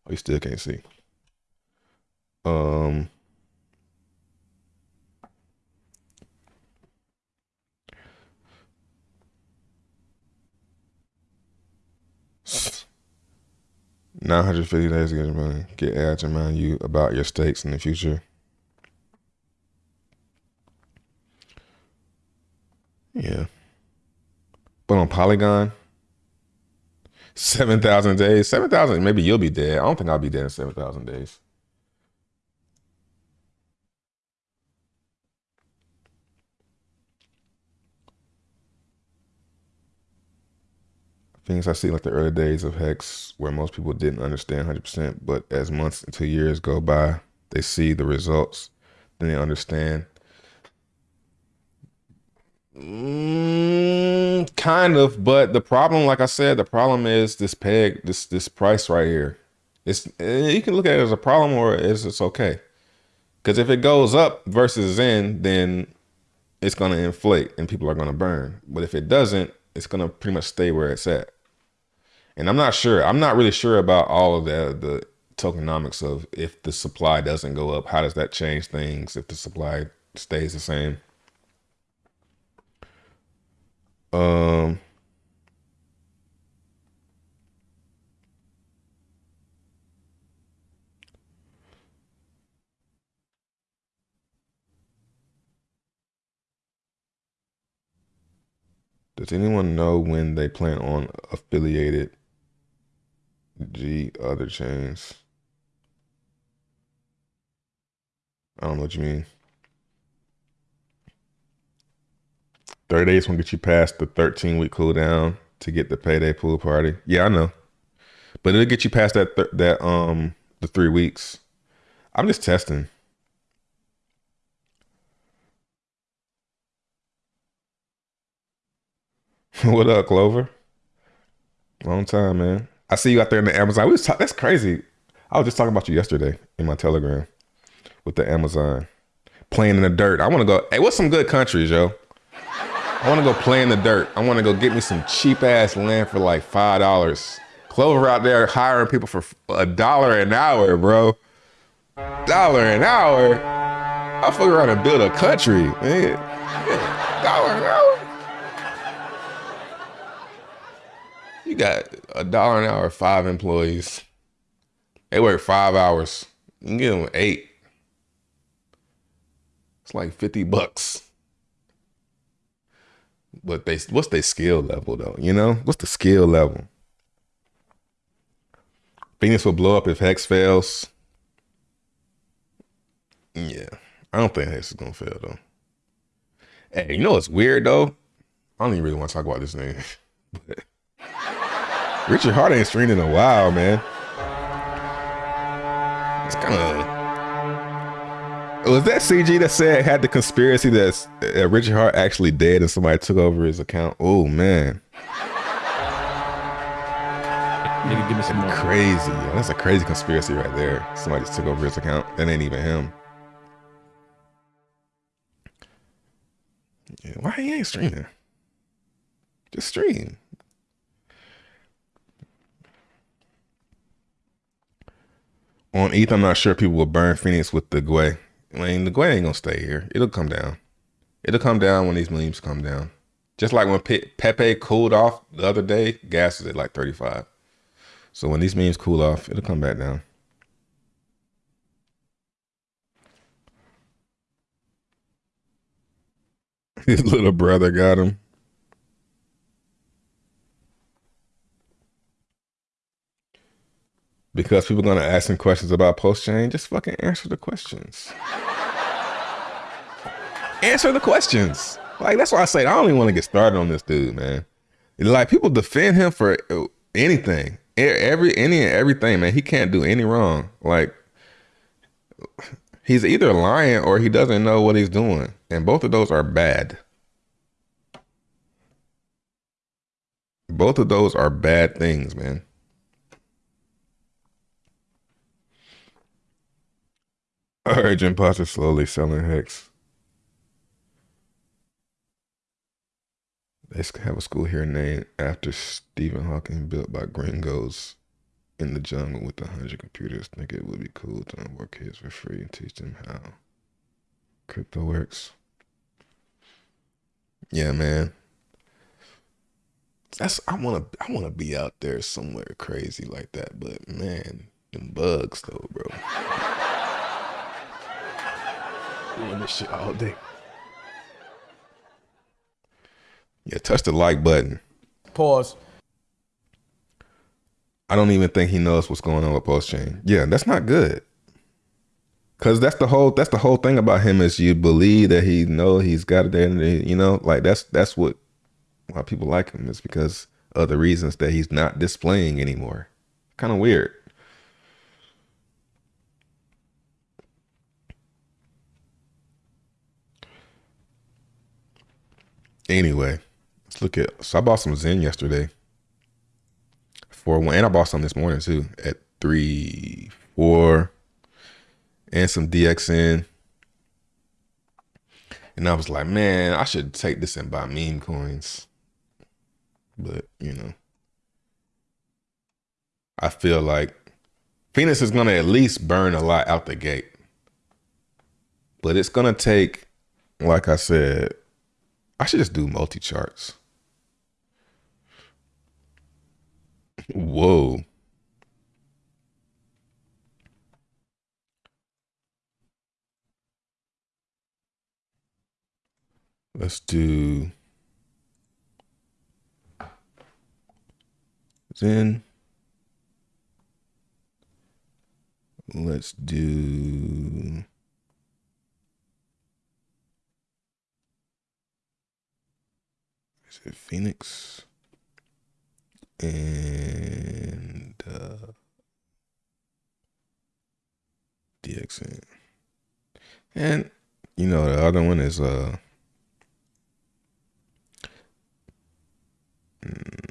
we still can't see. Um. Nine hundred fifty days to get your money. Get ads to remind you about your stakes in the future. Yeah. But on Polygon, 7,000 days. 7,000, maybe you'll be dead. I don't think I'll be dead in 7,000 days. Things I see like the early days of Hex where most people didn't understand 100%, but as months and two years go by, they see the results, then they understand Mm, kind of, but the problem, like I said, the problem is this peg, this this price right here. It's eh, you can look at it as a problem or as it's okay. Because if it goes up versus in, then it's gonna inflate and people are gonna burn. But if it doesn't, it's gonna pretty much stay where it's at. And I'm not sure. I'm not really sure about all of the the tokenomics of if the supply doesn't go up, how does that change things if the supply stays the same? Um, Does anyone know when they plan on affiliated G other chains? I don't know what you mean. 30 days won't get you past the 13 week cooldown to get the payday pool party. Yeah, I know. But it'll get you past that th- that um the three weeks. I'm just testing. what up, Clover? Long time, man. I see you out there in the Amazon. We was talk- that's crazy. I was just talking about you yesterday in my Telegram with the Amazon playing in the dirt. I want to go. Hey, what's some good countries, yo? I want to go play in the dirt. I want to go get me some cheap ass land for like five dollars. Clover out there hiring people for a dollar an hour, bro. Dollar an hour. I'll fuck around and build a country, man. Dollar an hour. You got a dollar an hour, five employees. They work five hours. You can get them eight. It's like 50 bucks but they what's their skill level though? You know, what's the skill level? Fenix will blow up if Hex fails. Yeah, I don't think Hex is gonna fail though. Hey, you know what's weird though? I don't even really want to talk about this name. but Richard Heart ain't streamed in a while, man. It's kind of was that CG that said had the conspiracy that uh, Richard Heart actually dead and somebody took over his account? Oh man.
Nigga, give me some more.
Crazy. That's a crazy conspiracy right there. Somebody just took over his account. That ain't even him. Yeah, why he ain't streaming? Just stream. On ETH, I'm not sure people will burn Fenix with the Gwei. I mean, the Gwei ain't gonna stay here. It'll come down. It'll come down when these memes come down. Just like when Pe- Pepe cooled off the other day, gas was at like 35. So when these memes cool off, it'll come back down. His little brother got him. Because people are gonna ask him questions about PulseChain, just fucking answer the questions. answer the questions. Like that's why I say I don't even want to get started on this dude, man. Like people defend him for anything, every any and everything, man. He can't do any wrong. Like he's either lying or he doesn't know what he's doing, and both of those are bad. Both of those are bad things, man. Urgent Potter slowly selling hex. They have a school here named after Stephen Hawking, built by gringos in the jungle with a hundred computers. Think it would be cool to work kids for free and teach them how crypto works. Yeah, man. That's I want to I want to be out there somewhere crazy like that, but man, them bugs though, bro doing this shit all day. Yeah, touch the like button.
Pause.
I don't even think he knows what's going on with PulseChain. Yeah, that's not good. Cause that's the whole that's the whole thing about him is you believe that he know he's got it there, you know, like that's that's what why people like him is because of the reasons that he's not displaying anymore. Kind of weird. Anyway, let's look at. So I bought some XEN yesterday for one, and I bought some this morning too at three, four, and some DXN. And I was like, man, I should take this and buy meme coins. But, you know, I feel like Fenix is going to at least burn a lot out the gate. But it's going to take, like I said, I should just do multi charts. Whoa. Let's do XEN. Let's do it Fenix and uh, DXN. And you know the other one is uh mm,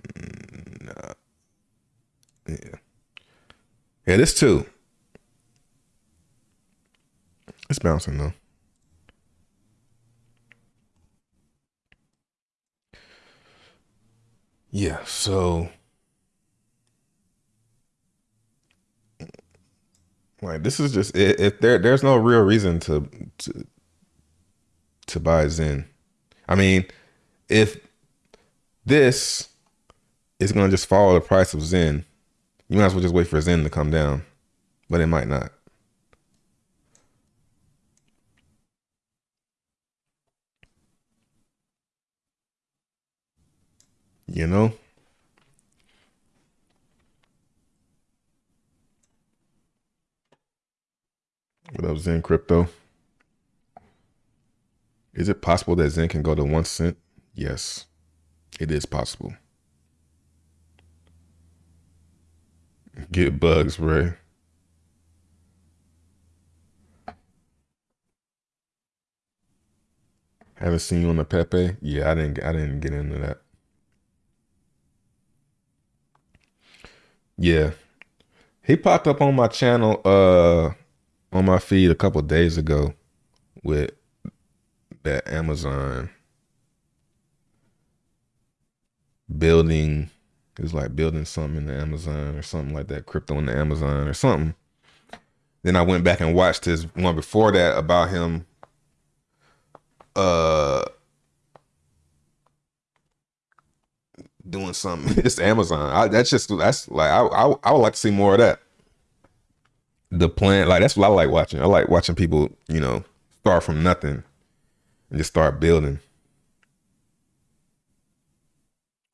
yeah. Yeah, this too. It's bouncing though. Yeah, so like this is just if there there's no real reason to to to buy XEN. I mean, if this is gonna just follow the price of XEN, you might as well just wait for XEN to come down. But it might not. You know? What up, Zen Crypto? Is it possible that XEN can go to one cent? Yes, it is possible. Get bugs, Ray. Haven't seen you on the Pepe. Yeah, I didn't. I didn't get into that. Yeah. He popped up on my channel uh on my feed a couple days ago with that Amazon building it was like building something in the Amazon or something like that, crypto in the Amazon or something. Then I went back and watched his one before that about him uh doing something. It's Amazon. I, that's just that's like I, I I would like to see more of that. The plan, like that's what I like watching. I like watching people, you know, start from nothing and just start building.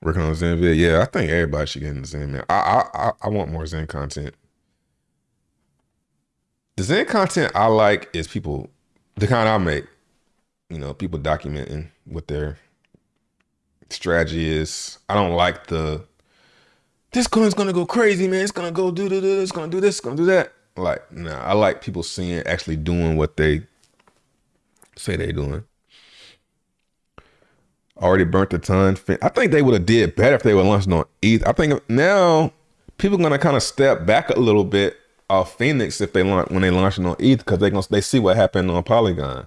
Working on XEN vid. Yeah, I think everybody should get into XEN, man. I I I, want more XEN content. The XEN content I like is people the kind I make. You know, people documenting what their strategy is. I don't like the this coin's gonna go crazy, man. It's gonna go do do do. It's gonna do this. It's gonna do that. Like, nah. I like people seeing actually doing what they say they doing already burnt a ton. I think they would have did better if they were launching on ETH. I think now people are gonna kind of step back a little bit off Fenix if they launch when they launch on ETH because they gonna they see what happened on Polygon.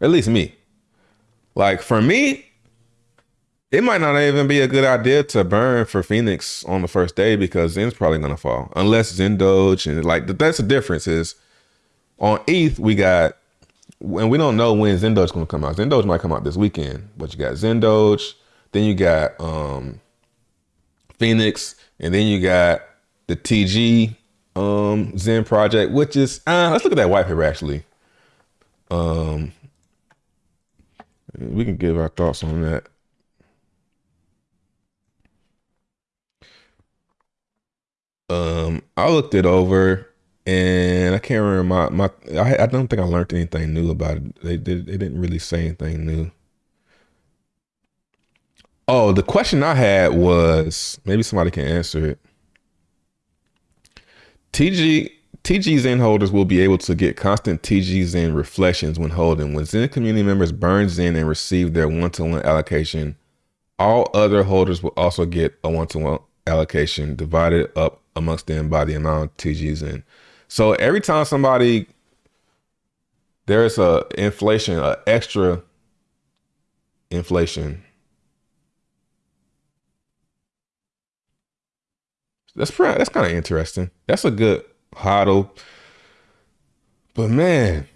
At least me. Like for me, it might not even be a good idea to burn for Fenix on the first day because XEN's probably gonna fall unless XenDoge and like that's the difference is on ETH we got and we don't know when XenDoge gonna come out. XenDoge might come out this weekend, but you got XenDoge, then you got um, Fenix, and then you got the TG um, XEN project, which is uh, let's look at that white paper actually. Um, we can give our thoughts on that. Um, I looked it over and I can't remember my, my I, I don't think I learned anything new about it. They did they didn't really say anything new. Oh, the question I had was maybe somebody can answer it. TG TG XEN holders will be able to get constant TG XEN reflections when holding. When XEN community members burn XEN and receive their one-to-one allocation, all other holders will also get a one-to-one allocation divided up amongst them by the amount of TG XEN. So every time somebody there's a inflation, a extra inflation. That's pretty, that's kind of interesting. That's a good hodl. But man,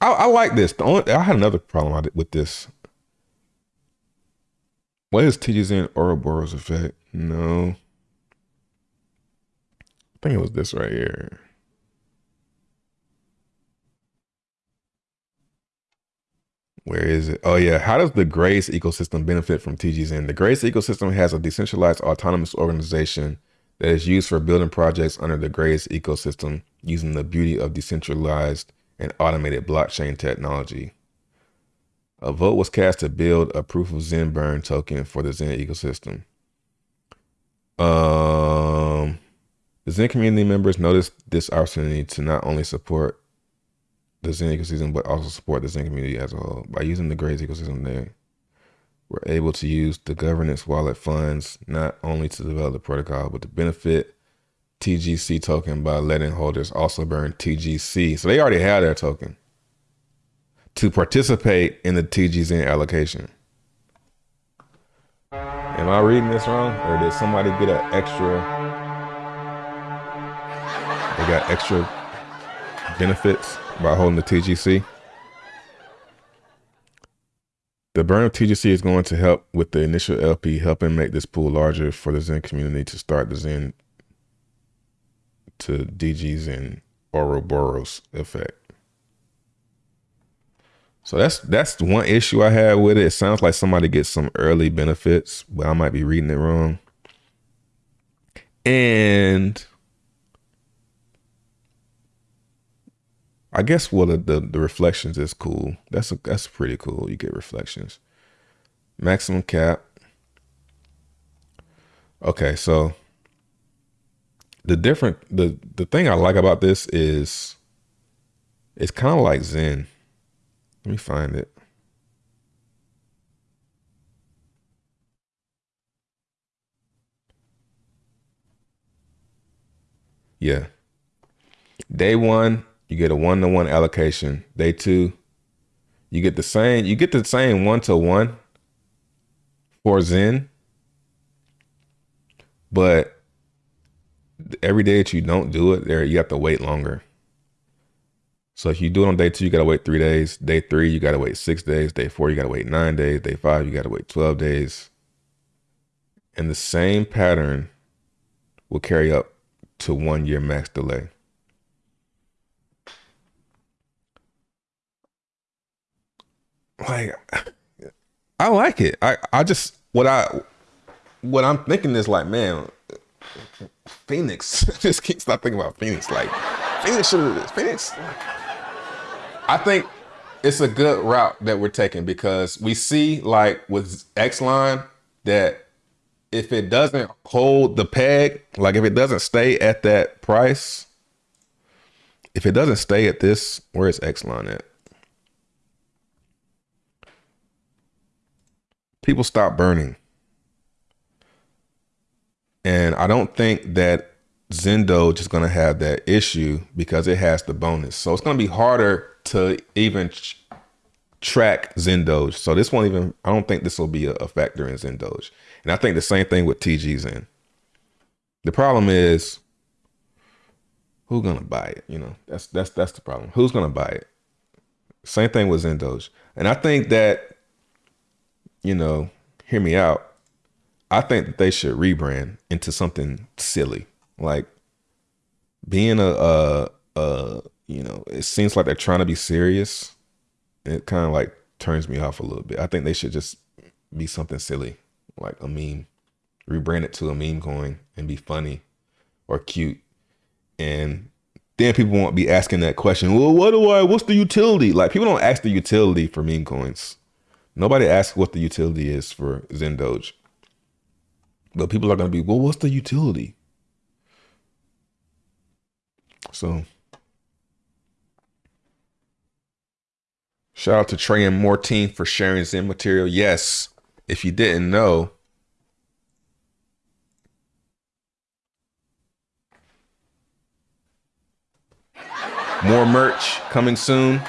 I, I like this. The only, I had another problem with this. What is TG's in Ouroboros effect? No I think it was this right here. Where is it? Oh yeah. How does the Grace ecosystem benefit from TGZen? The Grace ecosystem has a decentralized autonomous organization that is used for building projects under the Grace ecosystem using the beauty of decentralized and automated blockchain technology. A vote was cast to build a proof of XEN burn token for the XEN ecosystem. Um the XEN community members noticed this opportunity to not only support the XEN ecosystem, but also support the Zen community as a whole. By using the Grace ecosystem, they were able to use the governance wallet funds not only to develop the protocol, but to benefit TGC token by letting holders also burn TGC. So they already had their token to participate in the TGZ allocation. Am I reading this wrong? Or did somebody get an extra they got extra benefits by holding the TGC. The burn of TGC is going to help with the initial LP, helping make this pool larger for the XEN community to start the Zen to DGs and Ouroboros effect. So that's that's one issue I had with it. It sounds like somebody gets some early benefits, but I might be reading it wrong. And I guess well the, the, the reflections is cool. That's a, that's pretty cool. You get reflections. Maximum cap. Okay, so the different the the thing I like about this is it's kind of like XEN. Let me find it. Yeah. Day one, you get a one to one allocation. Day two, you get the same. You get the same one to one for XEN, but every day that you don't do it, there you have to wait longer. So if you do it on day two, you gotta wait three days. Day three, you gotta wait six days. Day four, you gotta wait nine days. Day five, you gotta wait twelve days. And the same pattern will carry up to one year max delay. Like I like it. I, I just what I what I'm thinking is like, man, Fenix. just can't stop thinking about Fenix. Like Fenix should have Fenix. I think it's a good route that we're taking because we see like with X line that if it doesn't hold the peg, like if it doesn't stay at that price, if it doesn't stay at this, where is X line at? People stop burning. And I don't think that Zendo is going to have that issue because it has the bonus. So it's going to be harder to even track XenDoge. So this won't even, I don't think this will be a, a factor in XenDoge. And I think the same thing with TGZen. The problem is who's gonna buy it? You know, that's that's that's the problem. Who's gonna buy it? Same thing with XenDoge. And I think that, you know, hear me out. I think that they should rebrand into something silly. Like being a, a, a you know, it seems like they're trying to be serious. It kind of like turns me off a little bit. I think they should just be something silly, like a meme, rebrand it to a meme coin and be funny or cute. And then people won't be asking that question. Well, what do I? What's the utility? Like people don't ask the utility for meme coins. Nobody asks what the utility is for XenDoge. But people are gonna be, well, what's the utility? So shout out to Trey and Mortine for sharing XEN material. Yes, if you didn't know, more merch coming soon.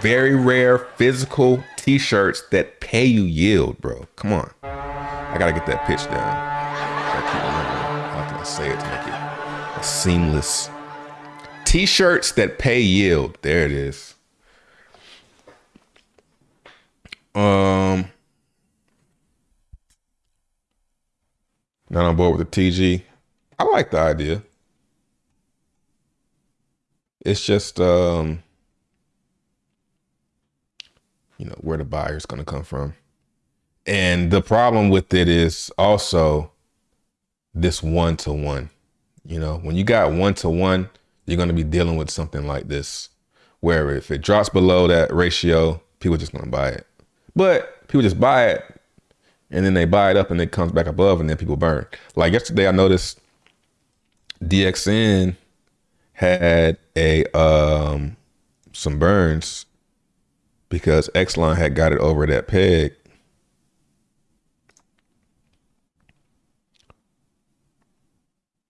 Very rare physical t-shirts that pay you yield, bro. Come on. I gotta get that pitch down. I keep remembering how can I say it to make it seamless. T-shirts that pay yield. There it is. Um, not on board with the TG. I like the idea. It's just um, you know, where the buyer's gonna come from. And the problem with it is also this one to one. You know, when you got one to one, you're going to be dealing with something like this, where if it drops below that ratio, people just going to buy it. But people just buy it and then they buy it up and it comes back above and then people burn. Like yesterday, I noticed DXN had a um some burns because Xline had got it over that peg.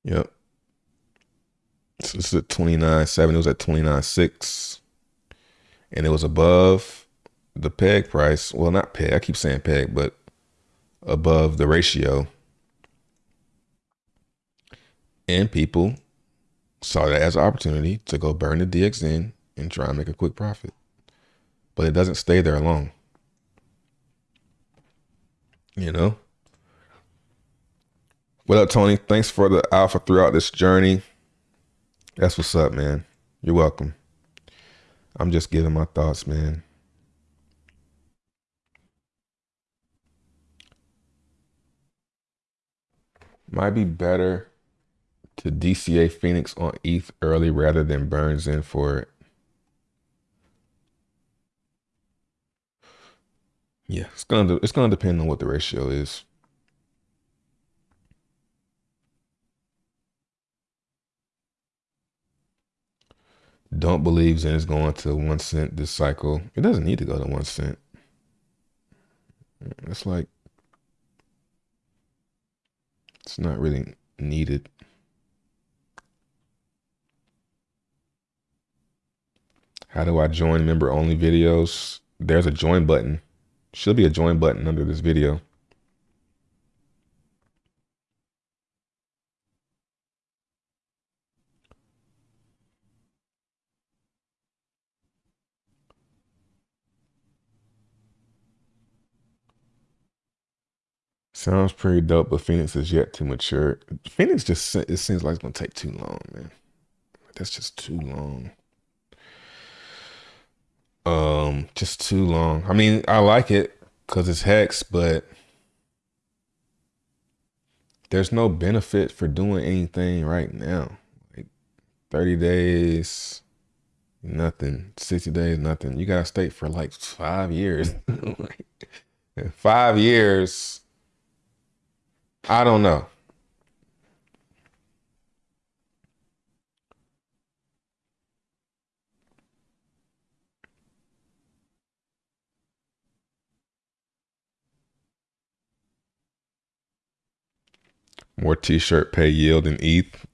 Yep. So this is at 29.7. It was at 29.6. And it was above the peg price. Well, not peg. I keep saying peg, but above the ratio. And people saw that as an opportunity to go burn the DXN and try and make a quick profit. But it doesn't stay there long. You know? What up, Tony? Thanks for the alpha throughout this journey. That's what's up, man. You're welcome. I'm just giving my thoughts, man. Might be better to DCA Fenix on ETH early rather than Burns in for it. Yeah, it's gonna it's gonna depend on what the ratio is. Don't believe XEN is going to one cent this cycle. It doesn't need to go to one cent. It's like it's not really needed. How do I join member only videos? There's a join button. Should be a join button under this video. Sounds pretty dope, but Fenix is yet to mature. Fenix just it seems like it's gonna take too long, man. That's just too long. Um, just too long. I mean, I like it because it's hex, but there's no benefit for doing anything right now. Like 30 days, nothing. 60 days, nothing. You gotta stay for like five years. five years. I don't know. More t-shirt pay yield and ETH.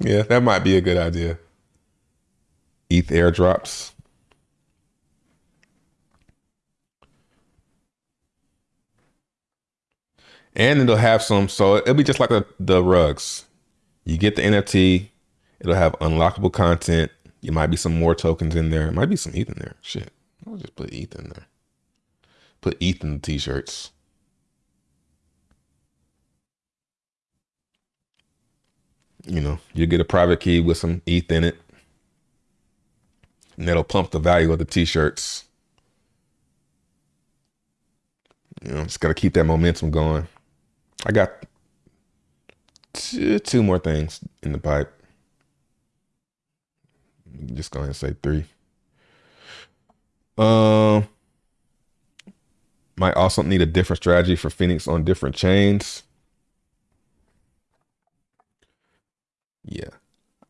Yeah, that might be a good idea. ETH airdrops. And it'll have some, so it'll be just like the, the rugs. You get the NFT, it'll have unlockable content. You might be some more tokens in there. It might be some ETH in there. Shit. I'll just put ETH in there. Put ETH in the t-shirts. You know, you get a private key with some ETH in it. And that'll pump the value of the t-shirts. You know, just gotta keep that momentum going. I got two, more things in the pipe. Just go ahead and say three. Um, might also need a different strategy for Fenix on different chains. Yeah,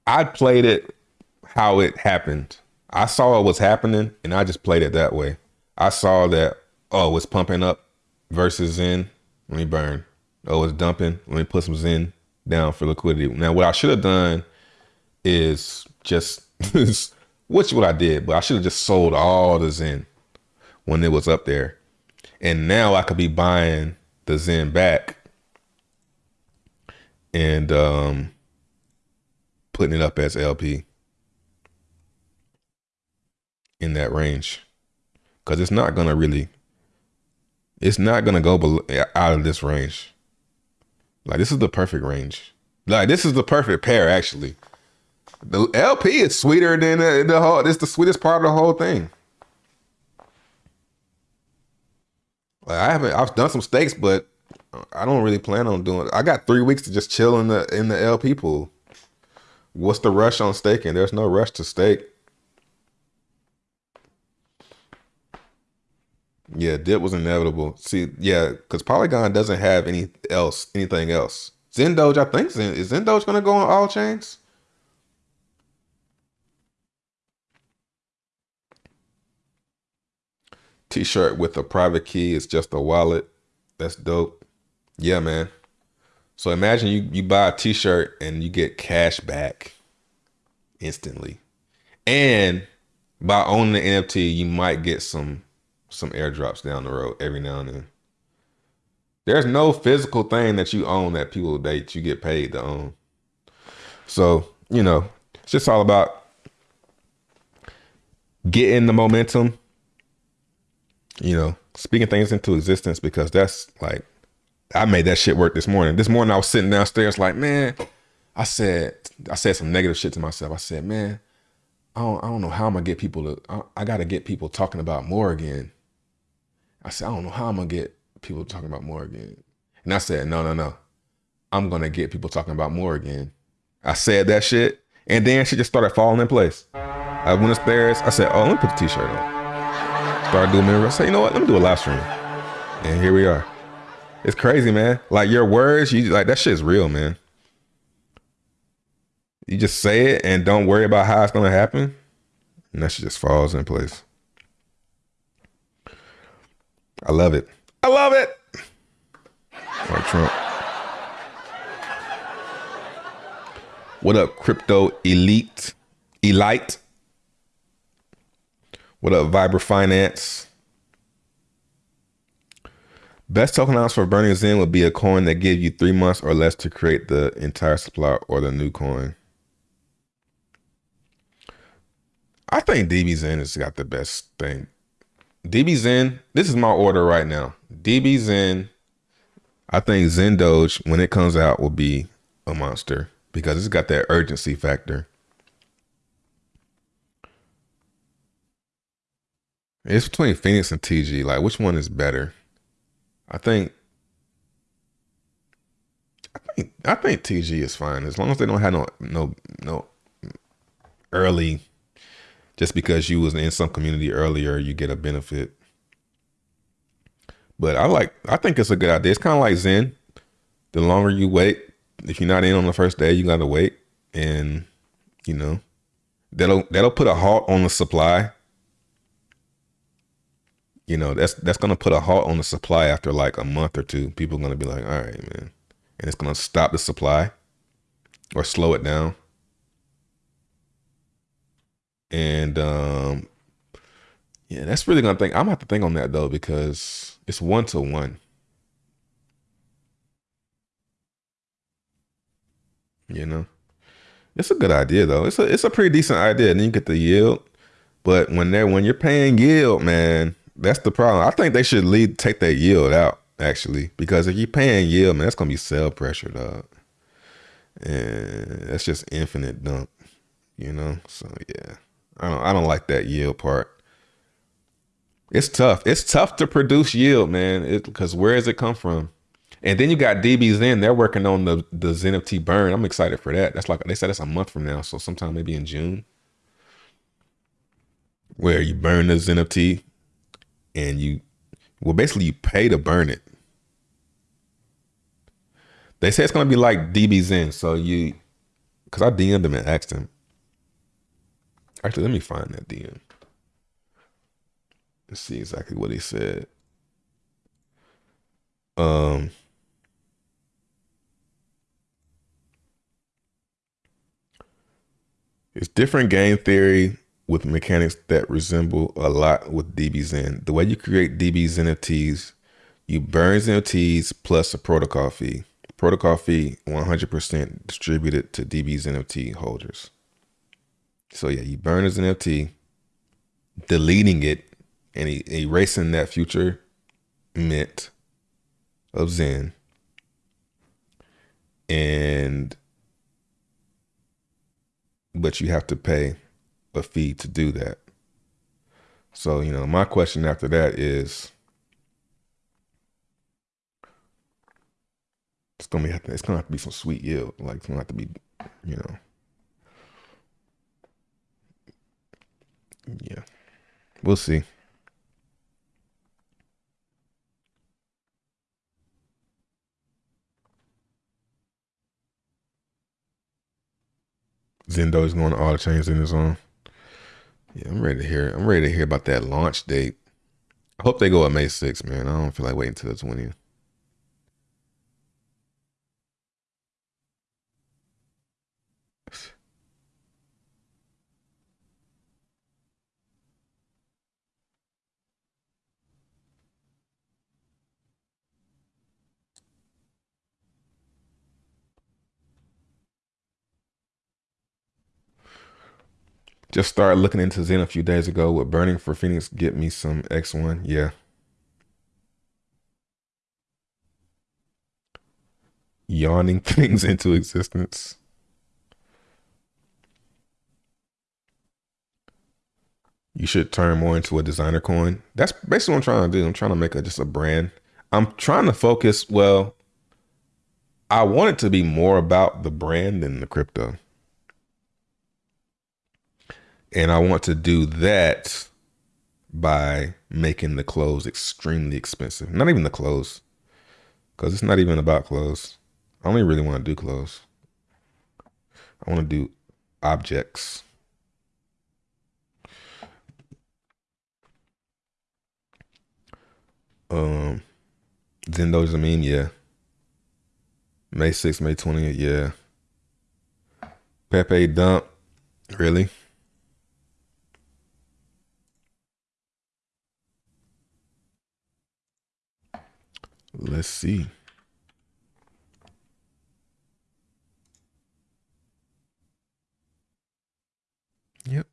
I played it how it happened. I saw what was happening, and I just played it that way. I saw that oh, it's pumping up versus in. Let me burn. Oh, it's dumping. Let me put some XEN down for liquidity. Now, what I should have done is just, which what I did, but I should have just sold all the XEN when it was up there. And now I could be buying the XEN back and um, putting it up as LP in that range. Because it's not to really, it's not to go below, out of this range. Like this is the perfect range. Like this is the perfect pair actually. The LP is sweeter than the, the whole. It's the sweetest part of the whole thing. Like I haven't. I've done some stakes, but I don't really plan on doing. I got three weeks to just chill in the in the LP pool. What's the rush on staking? There's no rush to stake. Yeah, dip was inevitable. See, yeah, because Polygon doesn't have any else, anything else. XEN XenDoge, I think XEN, is XenDoge gonna go on all chains? T-shirt with a private key is just a wallet. That's dope. Yeah, man. So imagine you you buy a T-shirt and you get cash back instantly, and by owning the NFT, you might get some some airdrops down the road every now and then. There's no physical thing that you own that people that you get paid to own. So, you know, it's just all about getting the momentum, you know, speaking things into existence because that's like I made that shit work this morning. This morning I was sitting downstairs like, man, I said I said some negative shit to myself. I said, man, I don't I don't know how I'm gonna get people to I, I gotta get people talking about more again. I said, I don't know how I'm gonna get people talking about more again. And I said, no, no, no. I'm gonna get people talking about more again. I said that shit, and then she just started falling in place. I went upstairs. I said, oh, let me put the t-shirt on. Started doing mirror. I said, you know what? Let me do a live stream. And here we are. It's crazy, man. Like your words, you like that shit is real, man. You just say it and don't worry about how it's gonna happen, and that shit just falls in place. I love it. I love it. Like Trump. What up, crypto elite? Elite. What up, Viber Finance? Best tokenomics for burning XEN would be a coin that gives you three months or less to create the entire supply or the new coin. I think DBXen has got the best thing DBXen, this is my order right now. DBXen. I think XenDoge when it comes out will be a monster because it's got that urgency factor. It's between Fenix and TG. Like, which one is better? I think. I think I think TG is fine as long as they don't have no no no early. Just because you was in some community earlier, you get a benefit. But I like. I think it's a good idea. It's kind of like XEN. The longer you wait, if you're not in on the first day, you gotta wait, and you know that'll that'll put a halt on the supply you know that's that's gonna put a halt on the supply after like a month or two. People are gonna be like, all right, man, and it's gonna stop the supply or slow it down. And um, yeah, that's really gonna think. I'm gonna have to think on that though because it's one to one. You know, it's a good idea though. It's a it's a pretty decent idea, and then you get the yield. But when they're when you're paying yield, man, that's the problem. I think they should lead take that yield out actually, because if you're paying yield, man, that's gonna be sell pressure, dog. And that's just infinite dump, you know. So yeah, I don't I don't like that yield part. It's tough. It's tough to produce yield, man. Because where does it come from? And then you got DBXen. They're working on the the XENFT burn. I'm excited for that. That's like they said it's a month from now, so sometime maybe in June, where you burn the XENFT and you well basically you pay to burn it. They say it's gonna be like DBXen, so you because I DM'd him and asked him. Actually, let me find that DM. Let's see exactly what he said. Um it's different game theory with mechanics that resemble a lot with DBXen. The way you create DBXen NFTs, you burn NFTs plus a protocol fee. Protocol fee 100% distributed to DB's NFT holders. So yeah, you burn as an NFT, deleting it and erasing that future mint of XEN. And but you have to pay a fee to do that. So, you know, my question after that is it's gonna be it's gonna have to be some sweet yield. Like it's gonna have to be, you know. Yeah. We'll see. Zendo is going to all the chains in his own. Yeah, I'm ready to hear. I'm ready to hear about that launch date. I hope they go at May 6th, man. I don't feel like waiting until the 20th. Just started looking into XEN a few days ago. With Burning for Fenix get me some X1? Yeah. Yawning things into existence. You should turn more into a designer coin. That's basically what I'm trying to do. I'm trying to make a, just a brand. I'm trying to focus. Well, I want it to be more about the brand than the crypto. And I want to do that by making the clothes extremely expensive. Not even the clothes, because it's not even about clothes. I only really want to do clothes. I want to do objects. Um, Zendo Zamin, yeah. May 6th, May 20th, yeah. Pepe Dump, really? Let's see. Yep.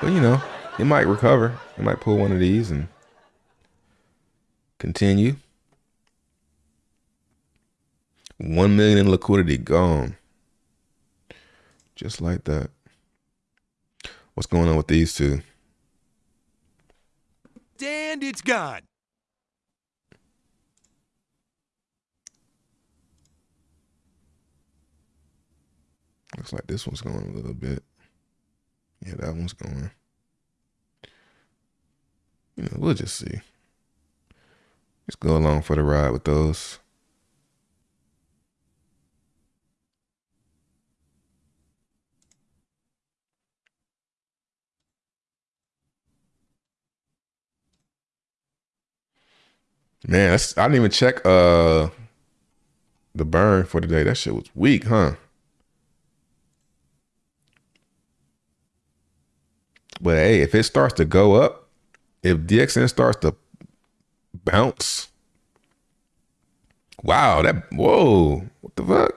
But you know, it might recover. It might pull one of these and continue. One million in liquidity gone. Just like that. What's going on with these two?
And it's gone.
Looks like this one's going a little bit. Yeah, that one's going. You know, we'll just see. Just go along for the ride with those. Man, I didn't even check uh the burn for today. That shit was weak, huh? But hey, if it starts to go up, if DXN starts to bounce, wow, that whoa, what the fuck?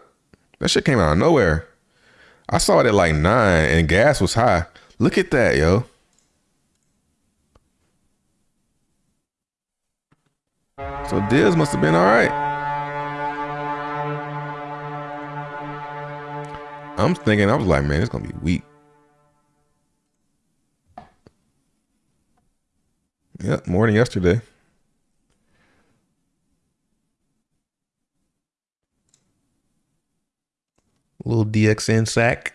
That shit came out of nowhere. I saw it at like nine and gas was high. Look at that, yo. So Diz must have been all right. I'm thinking, I was like, man, it's gonna be weak. Yep, more than yesterday. Little DXN sack.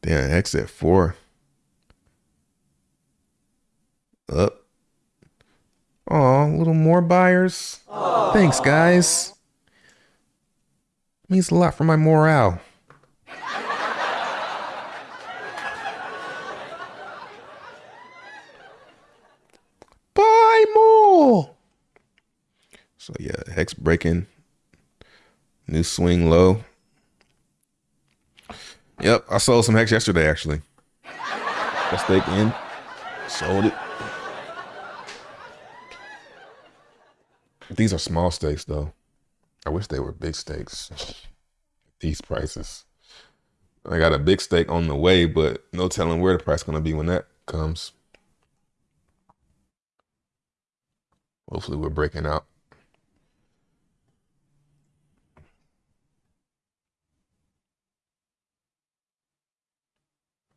Damn, X at four. Up. Oh, a little more buyers. Aww. Thanks, guys. Means a lot for my morale. Buy more. So yeah, hex breaking. New swing low. Yep, I sold some hex yesterday actually. Got stake in. Sold it. These are small stakes though. I wish they were big stakes. These prices. I got a big stake on the way, but no telling where the price is gonna be when that comes. Hopefully we're breaking out.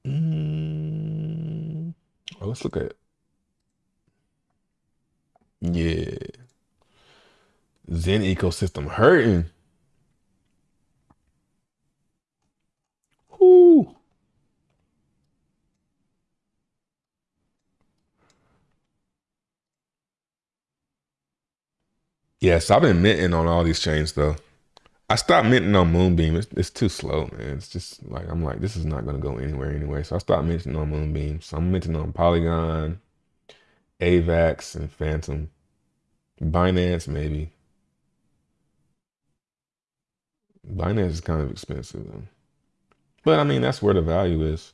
Mm. Oh, let's look at it. Yeah. XEN ecosystem hurting. Whoo. Yes, I've been minting on all these chains though. I stopped minting on Moonbeam. It's, it's too slow, man. It's just like I'm like, this is not gonna go anywhere anyway. So I stopped minting on Moonbeam. So I'm minting on Polygon, AVAX, and Fantom. Binance maybe. Binance is kind of expensive though. But I mean, that's where the value is.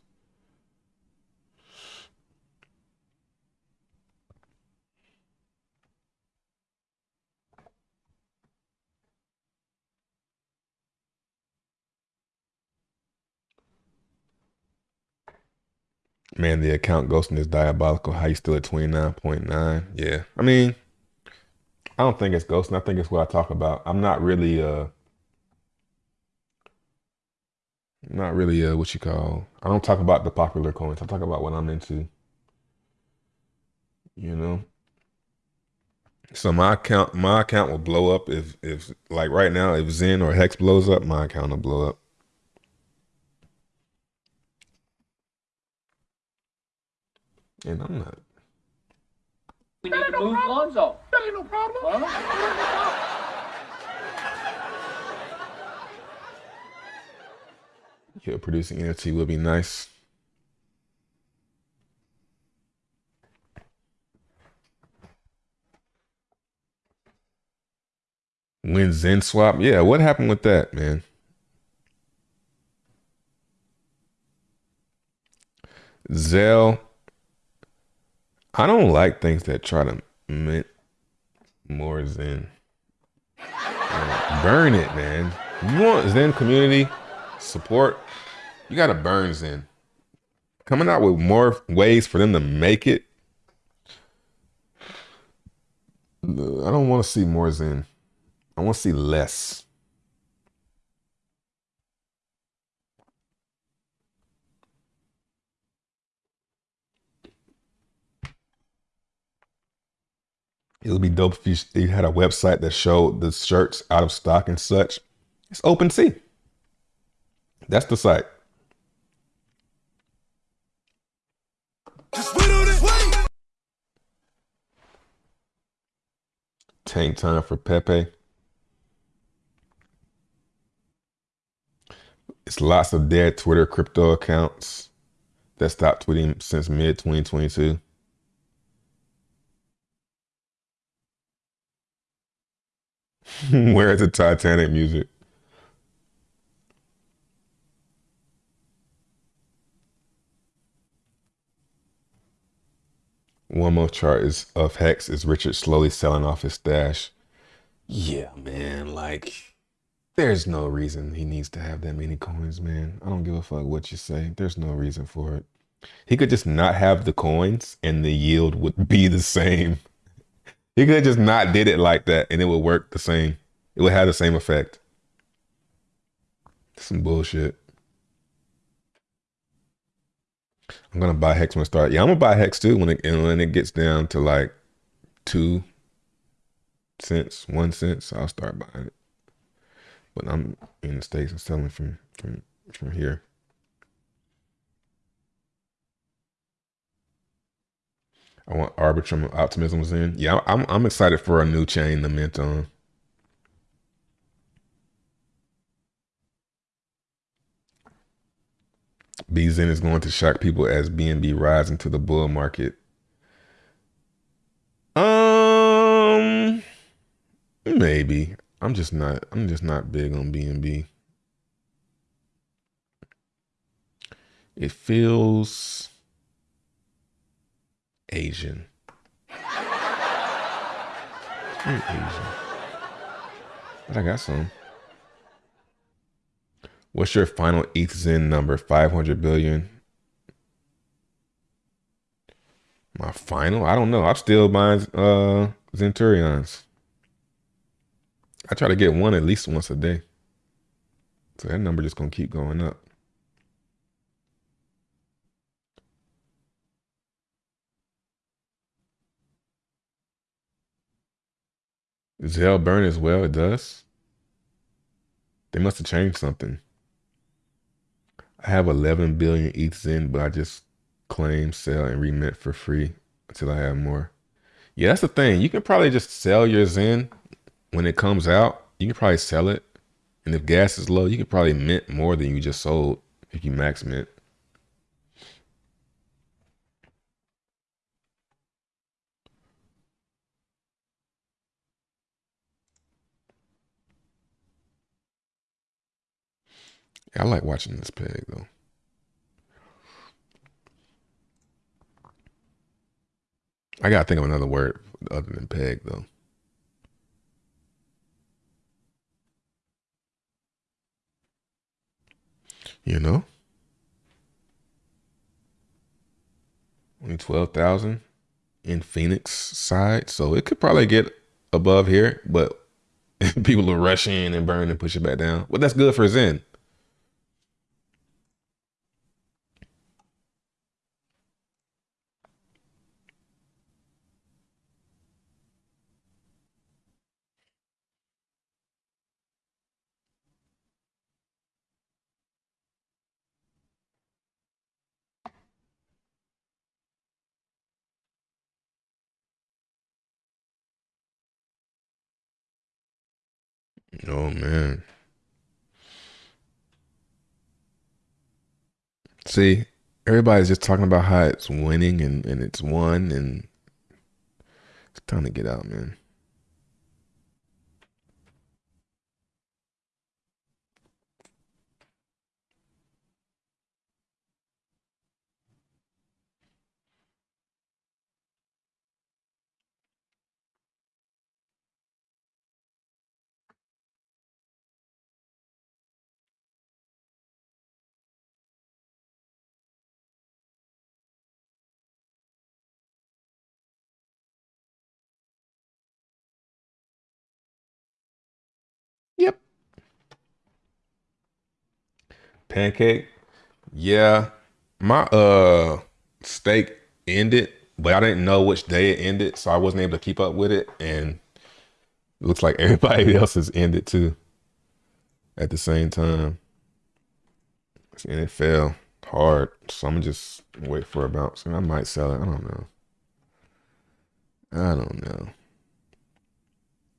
Man, the account ghosting is diabolical. How you still at 29.9? Yeah. I mean, I don't think it's ghosting. I think it's what I talk about. I'm not really uh not really uh what you call I don't talk about the popular coins. I talk about what I'm into. You know? So my account my account will blow up if if like right now if XEN or Hex blows up, my account will blow up. And I'm not.
We need to move Lonzo.
That ain't no problem.
Huh?
Yeah, producing NFT would be nice. When XEN swap, yeah, what happened with that, man? Zell, I don't like things that try to mint more XEN. Burn it, man. You want XEN community support? You got a Burns in. Coming out with more ways for them to make it. I don't want to see more XEN. I want to see less. It would be dope if you, you had a website that showed the shirts out of stock and such. It's OpenSea. That's the site. Tank time for Pepe. It's lots of dead Twitter crypto accounts that stopped tweeting since mid 2022. Where's the Titanic music? One more chart is of Hex is Richard slowly selling off his stash. Yeah, man, like there's no reason he needs to have that many coins, man. I don't give a fuck what you say. There's no reason for it. He could just not have the coins and the yield would be the same. He could just not did it like that and it would work the same. It would have the same effect. Some bullshit. I'm gonna buy Hex when it start. Yeah, I'm gonna buy Hex too when it when it gets down to like two cents, one cent. So I'll start buying it. But I'm in the states and selling from from from here. I want Arbitrum Optimism's in. Yeah, I'm I'm excited for a new chain to mint on. BZN is going to shock people as BNB rises into the bull market. Um, maybe. I'm just not. I'm just not big on BNB. It feels Asian. Very Asian. But I got some. What's your final ETH XEN number? 500 billion? My final? I don't know. I'm still buying uh, Zenturions. I try to get one at least once a day. So that number just going to keep going up. Zell burn as well? It does? They must have changed something. I have 11 billion ETH in, but I just claim, sell, and remit for free until I have more. Yeah, that's the thing. You can probably just sell your XEN when it comes out. You can probably sell it. And if gas is low, you can probably mint more than you just sold if you max mint. I like watching this peg though. I gotta think of another word other than peg though. You know? Only 12,000 in Fenix side. So it could probably get above here, but people will rush in and burn and push it back down. Well, that's good for XEN. Oh man. See, everybody's just talking about how it's winning and, and it's won and it's time to get out, man. Pancake. Yeah, my uh stake ended, but I didn't know which day it ended, so I wasn't able to keep up with it. And it looks like everybody else has ended too at the same time. And it fell hard. So I'm just wait for a bounce. And I might sell it. I don't know. I don't know.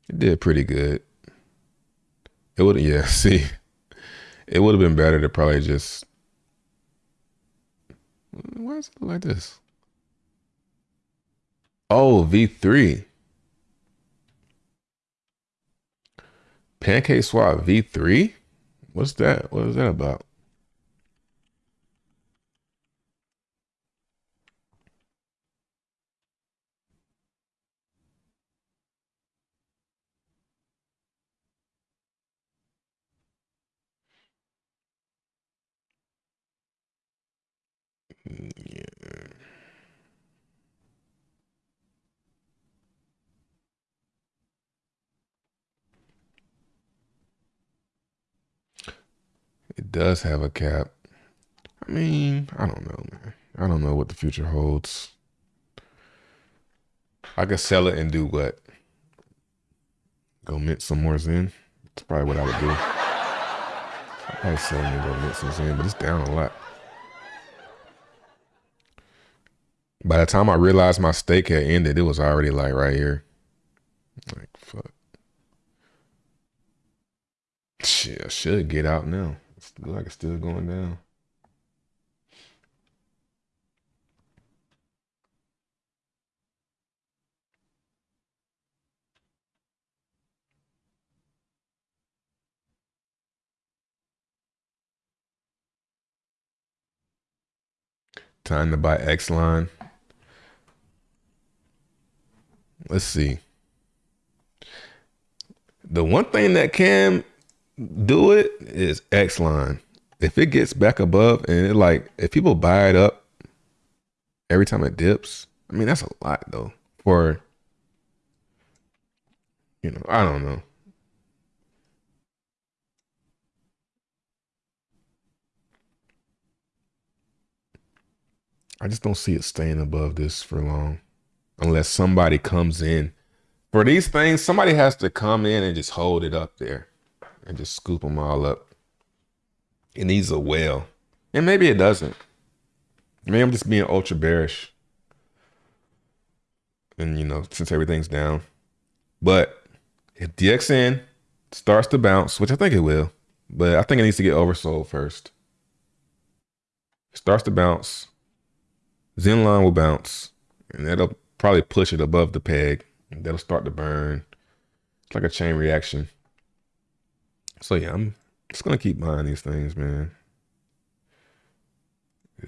It did pretty good. It would yeah, see. It would have been better to probably just why is it like this? Oh, V3. PancakeSwap V3? What's that? What is that about? It does have a cap. I mean, I don't know, man. I don't know what the future holds. I could sell it and do what? Go mint some more XEN. That's probably what I would do. I'd probably sell it and go mint some XEN, but it's down a lot. By the time I realized my stake had ended, it was already like right here. Like, fuck. Shit, I should get out now. It's like it's still going down. Time to buy X line. Let's see. The one thing that can do it is X line. If it gets back above and it like if people buy it up every time it dips, I mean that's a lot though. For you know, I don't know. I just don't see it staying above this for long unless somebody comes in. For these things, somebody has to come in and just hold it up there and just scoop them all up. It needs a whale. And maybe it doesn't. Maybe I'm just being ultra bearish. And, you know, since everything's down. But if DXN starts to bounce, which I think it will, but I think it needs to get oversold first. Starts to bounce. Xenlon will bounce. And that'll probably push it above the peg. That'll start to burn. It's like a chain reaction. So yeah, I'm just gonna keep buying these things, man.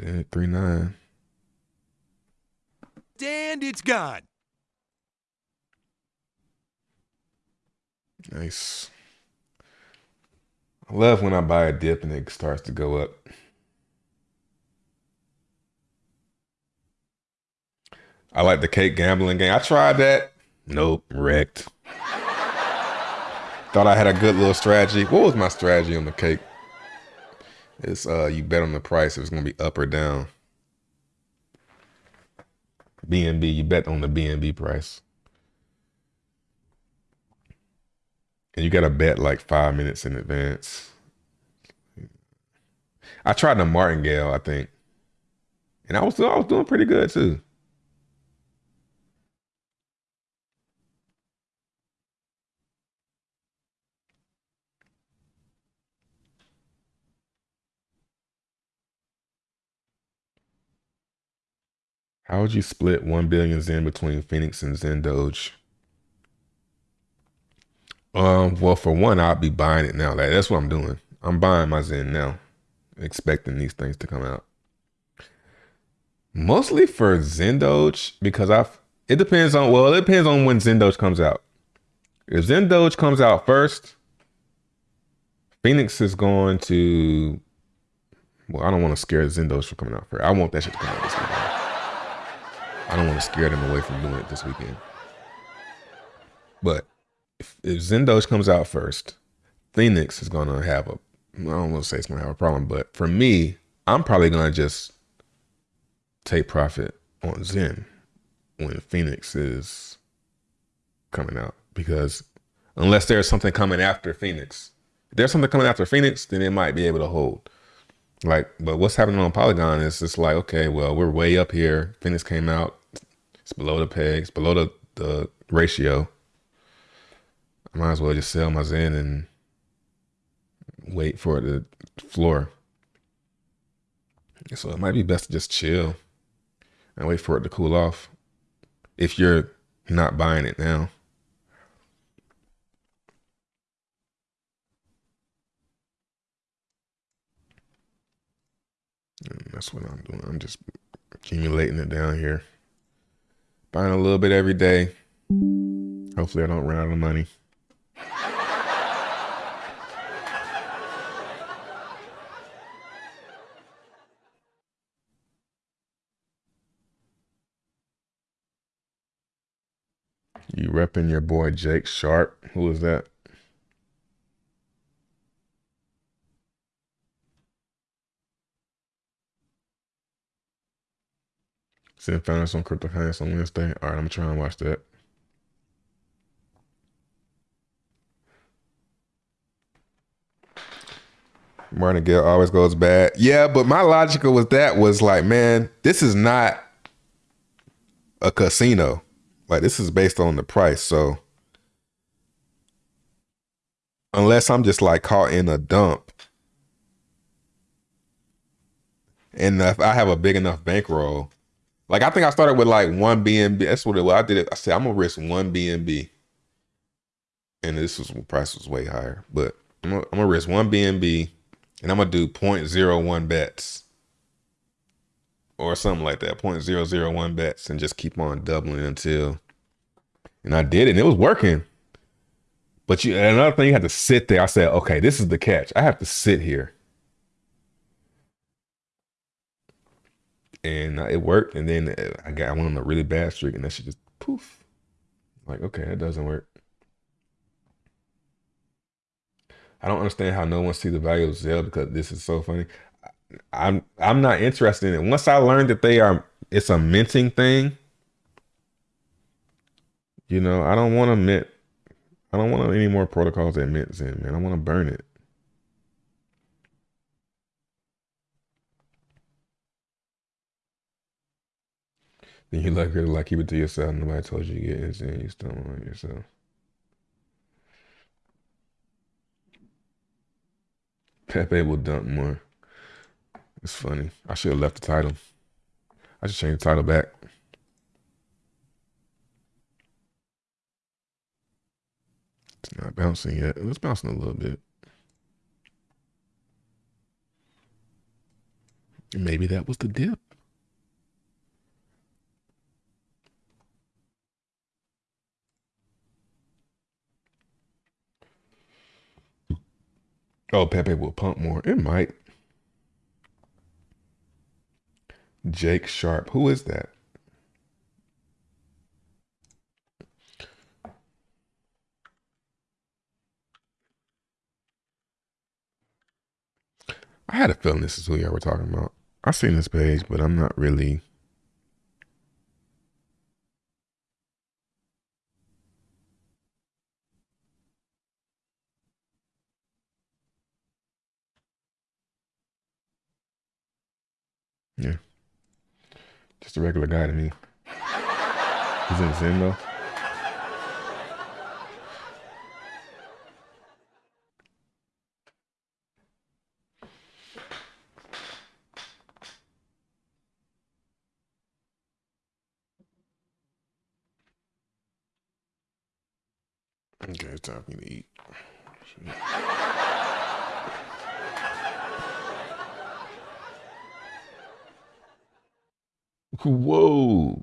Yeah, three nine.
And it's gone.
Nice. I love when I buy a dip and it starts to go up. I like the cake gambling game. I tried that. Nope, wrecked. Thought I had a good little strategy. What was my strategy on the cake? It's uh you bet on the price. It was gonna be up or down. BNB, you bet on the BNB price. And you gotta bet like five minutes in advance. I tried the martingale, I think. And I was I was doing pretty good too. How would you split one billion XEN between Fenix and XenDoge? Um, well, for one, I'll be buying it now. Like, that's what I'm doing. I'm buying my XEN now, expecting these things to come out. Mostly for XenDoge because I've. It depends on well, it depends on when XenDoge comes out. If XenDoge comes out first, Fenix is going to. Well, I don't want to scare XenDoge from coming out first. I want that shit to come out. I don't want to scare them away from doing it this weekend. But if, if XenDoge comes out first, Fenix is going to have a I don't want to say it's gonna have a problem, but for me, I'm probably gonna just take profit on XEN when Fenix is coming out because unless there's something coming after Fenix, if there's something coming after Fenix, then it might be able to hold. Like, but what's happening on Polygon is just like, okay, well, we're way up here. Fenix came out, it's below the pegs, below the, the ratio. I might as well just sell my XEN and wait for it to floor. So it might be best to just chill and wait for it to cool off if you're not buying it now. And that's what I'm doing. I'm just accumulating it down here. Buying a little bit every day. Hopefully I don't run out of money. You repping your boy Jake Sharp. Who is that? Zen found us on Crypto on Wednesday. All right, I'm gonna try and watch that. Martingale always goes bad. Yeah, but my logical was that was like, man, this is not a casino. Like this is based on the price. So unless I'm just like caught in a dump, and if I have a big enough bankroll, like I think I started with like one BNB. That's what it was. I did it. I said I'm gonna risk one BNB, and this was price was way higher. But I'm gonna, I'm gonna risk one BNB, and I'm gonna do 0.01 bets or something like that, 0.001 bets, and just keep on doubling until. And I did it, and it was working. But you another thing, you had to sit there. I said, okay, this is the catch. I have to sit here. And it worked. And then I got I went on a really bad streak, and that shit just poof. Like, okay, that doesn't work. I don't understand how no one see the value of Zell because this is so funny. I'm I'm not interested in it. Once I learned that they are it's a minting thing, you know, I don't want to mint. I don't want any more protocols that mint XEN, man. I want to burn it. Then you like her like keep it to yourself. Nobody told you to get in XEN. You still on yourself. Pepe will dump more. It's funny. I should have left the title. I should change the title back. It's not bouncing yet. It's bouncing a little bit. Maybe that was the dip. Oh, Pepe will pump more. It might. Jake Sharp. Who is that? I had a feeling this is who y'all were talking about. I've seen this page, but I'm not really. Yeah. Just a regular guy to me. He's in XEN though. Okay, it's time for me to eat. Whoa.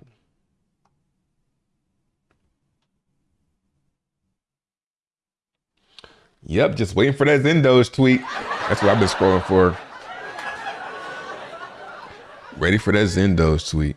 Yep, just waiting for that Zendos tweet. That's what I've been scrolling for. Ready for that Zendos tweet.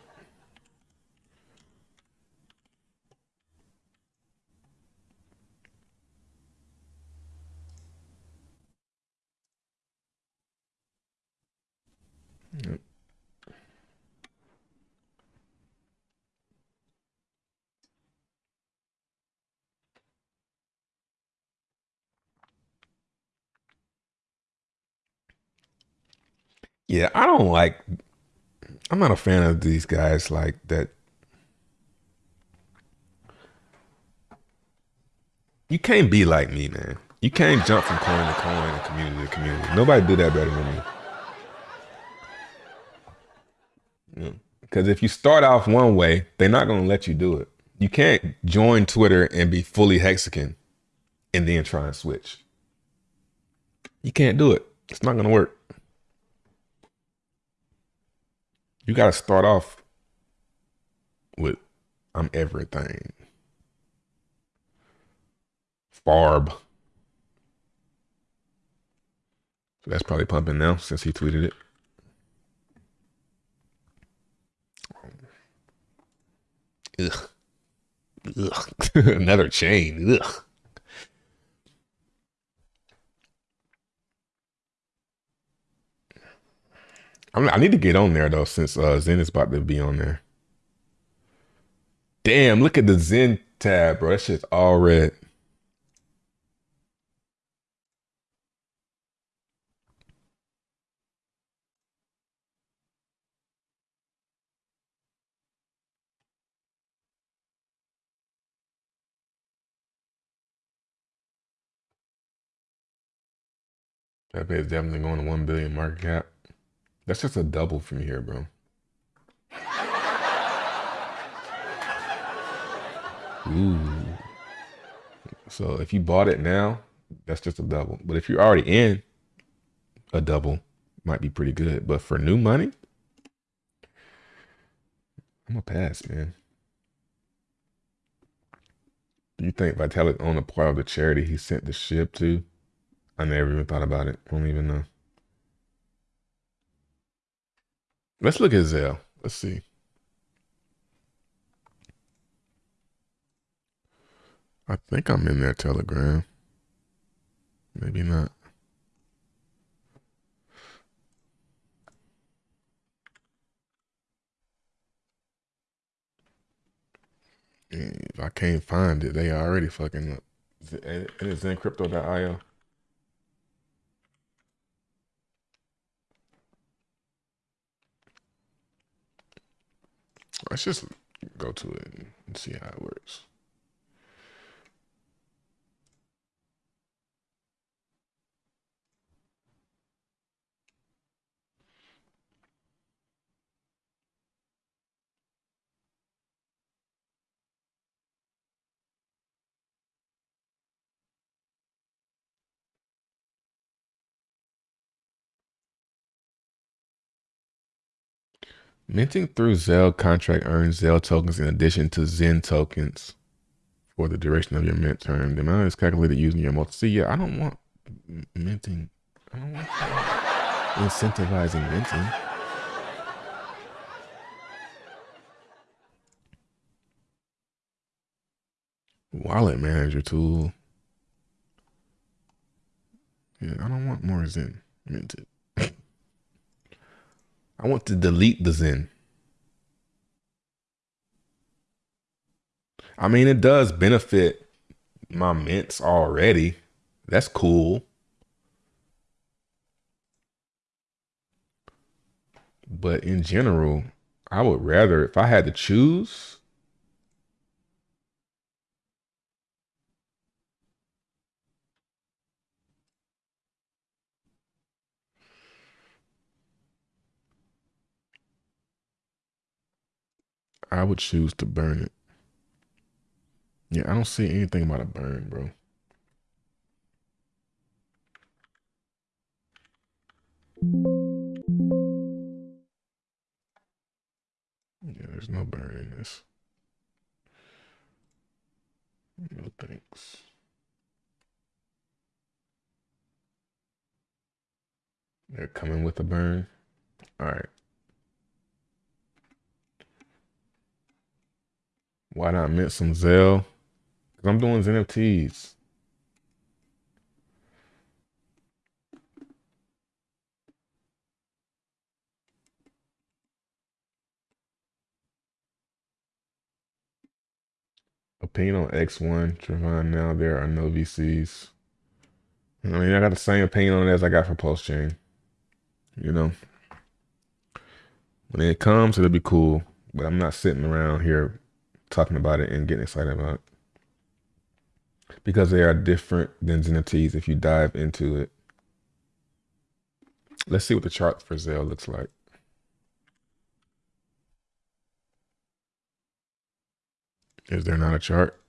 Yeah, I don't like. I'm not a fan of these guys like that. You can't be like me, man. You can't jump from coin to coin and community to community. Nobody do that better than me. Because if you start off one way, they're not going to let you do it. You can't join Twitter and be fully Hexican and then try and switch. You can't do it. It's not going to work. You got to start off with I'm everything. Farb. So that's probably pumping now since he tweeted it. Ugh. Ugh. Another chain. Ugh. I'm, I need to get on there though, since uh, XEN is about to be on there. Damn, look at the XEN tab, bro. That shit's all red. That is definitely going to 1 billion market cap. That's just a double from here, bro. Ooh. So if you bought it now, that's just a double. But if you're already in, a double might be pretty good. But for new money, I'm gonna pass, man. Do you think Vitalik owned a part of the charity he sent the ship to? I never even thought about it. I don't even know. Let's look at Zelle. Let's see. I think I'm in their Telegram. Maybe not. If I can't find it, they already fucking up. And It is zencrypto.io. Let's just go to it and see how it works. Minting through Zelle contract earns Zelle tokens in addition to XEN tokens for the duration of your mint term. The amount is calculated using your multi. See, yeah, I don't want minting. I don't want incentivizing minting. Wallet manager tool. Yeah, I don't want more XEN minted. I want to delete the XEN. I mean, it does benefit my mints already. That's cool. But in general, I would rather, if I had to choose, I would choose to burn it. Yeah, I don't see anything about a burn, bro. Yeah, there's no burn in this. No thanks. They're coming with a burn. All right. Why not mint some Zelle? Because I'm doing NFTs. Opinion on X1, Trevon, now there are no VCs. I mean, I got the same opinion on it as I got for PulseChain. You know, when it comes, it'll be cool. But I'm not sitting around here talking about it and getting excited about it because they are different than Zeniths if you dive into it. Let's see what the chart for Zell looks like. Is there not a chart?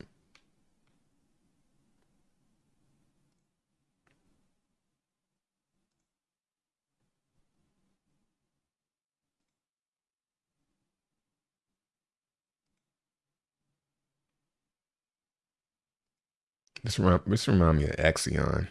This remind, this remind me of Axion.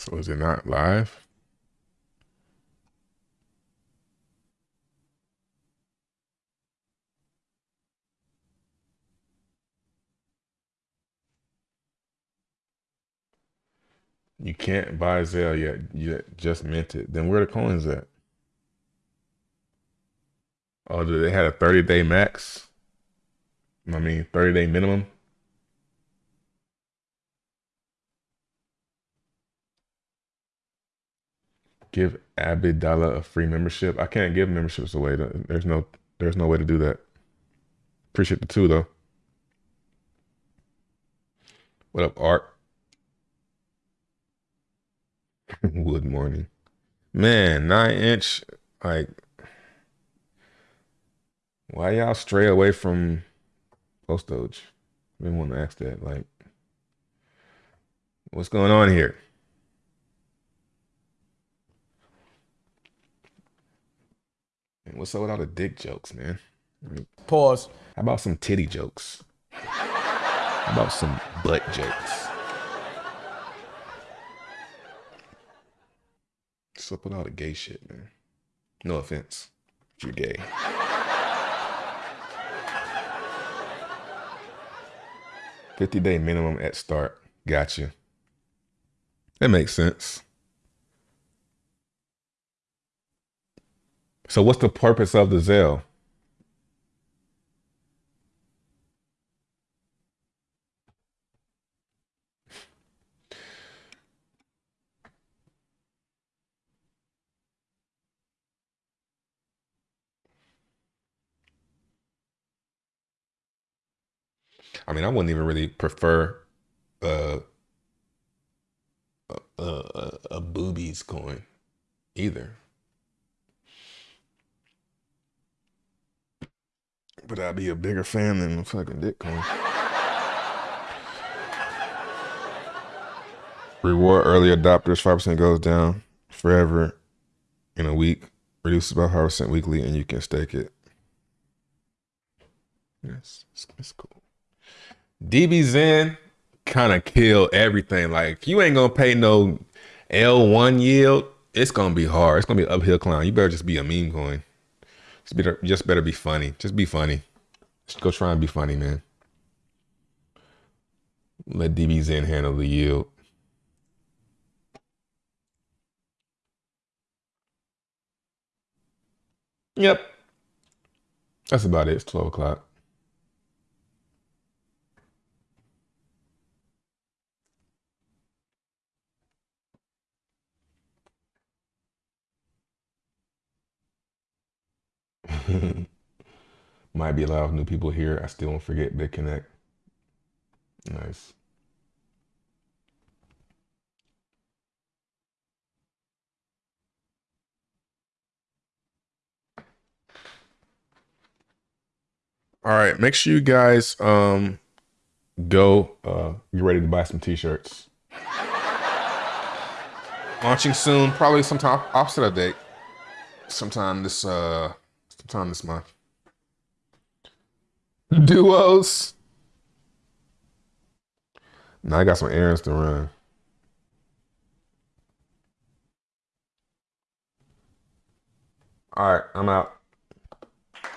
So is it not live? You can't buy Zell yet. You just minted. Then where the coins at? Oh, they had a 30 day max? I mean, 30 day minimum? Give Abidala a free membership. I can't give memberships away. There's no there's no way to do that. Appreciate the two though. What up, Art? Wood morning. Man, nine inch, like why y'all stray away from post doge? I've been wanting to ask that. Like, what's going on here? What's up with all the dick jokes, man?
Pause.
How about some titty jokes? How about some butt jokes? What's up with all the gay shit, man? No offense, if you're gay. Fifty day minimum at start. Gotcha. That makes sense. So what's the purpose of the Zell? I mean, I wouldn't even really prefer uh, a, a, a boobies coin either. But I'd be a bigger fan than the fucking dick coin. Reward early adopters, 5% goes down forever in a week. Reduces by 5% weekly, and you can stake it. Yes, it's, it's cool. DBXen kind of kill everything. Like, you ain't gonna pay no L1 yield, it's gonna be hard. It's gonna be an uphill climb. You better just be a meme coin. Just better, just better be funny. Just be funny. Just go try and be funny, man. Let DBXen handle the yield. Yep. That's about it. It's 12 o'clock. Might be a lot of new people here. I still don't forget BitConnect. Nice. All right, make sure you guys um go uh get ready to buy some t-shirts. Launching soon, probably sometime opposite of date. Sometime this uh sometime this month. Duos. Now I got some errands to run. All right, I'm out.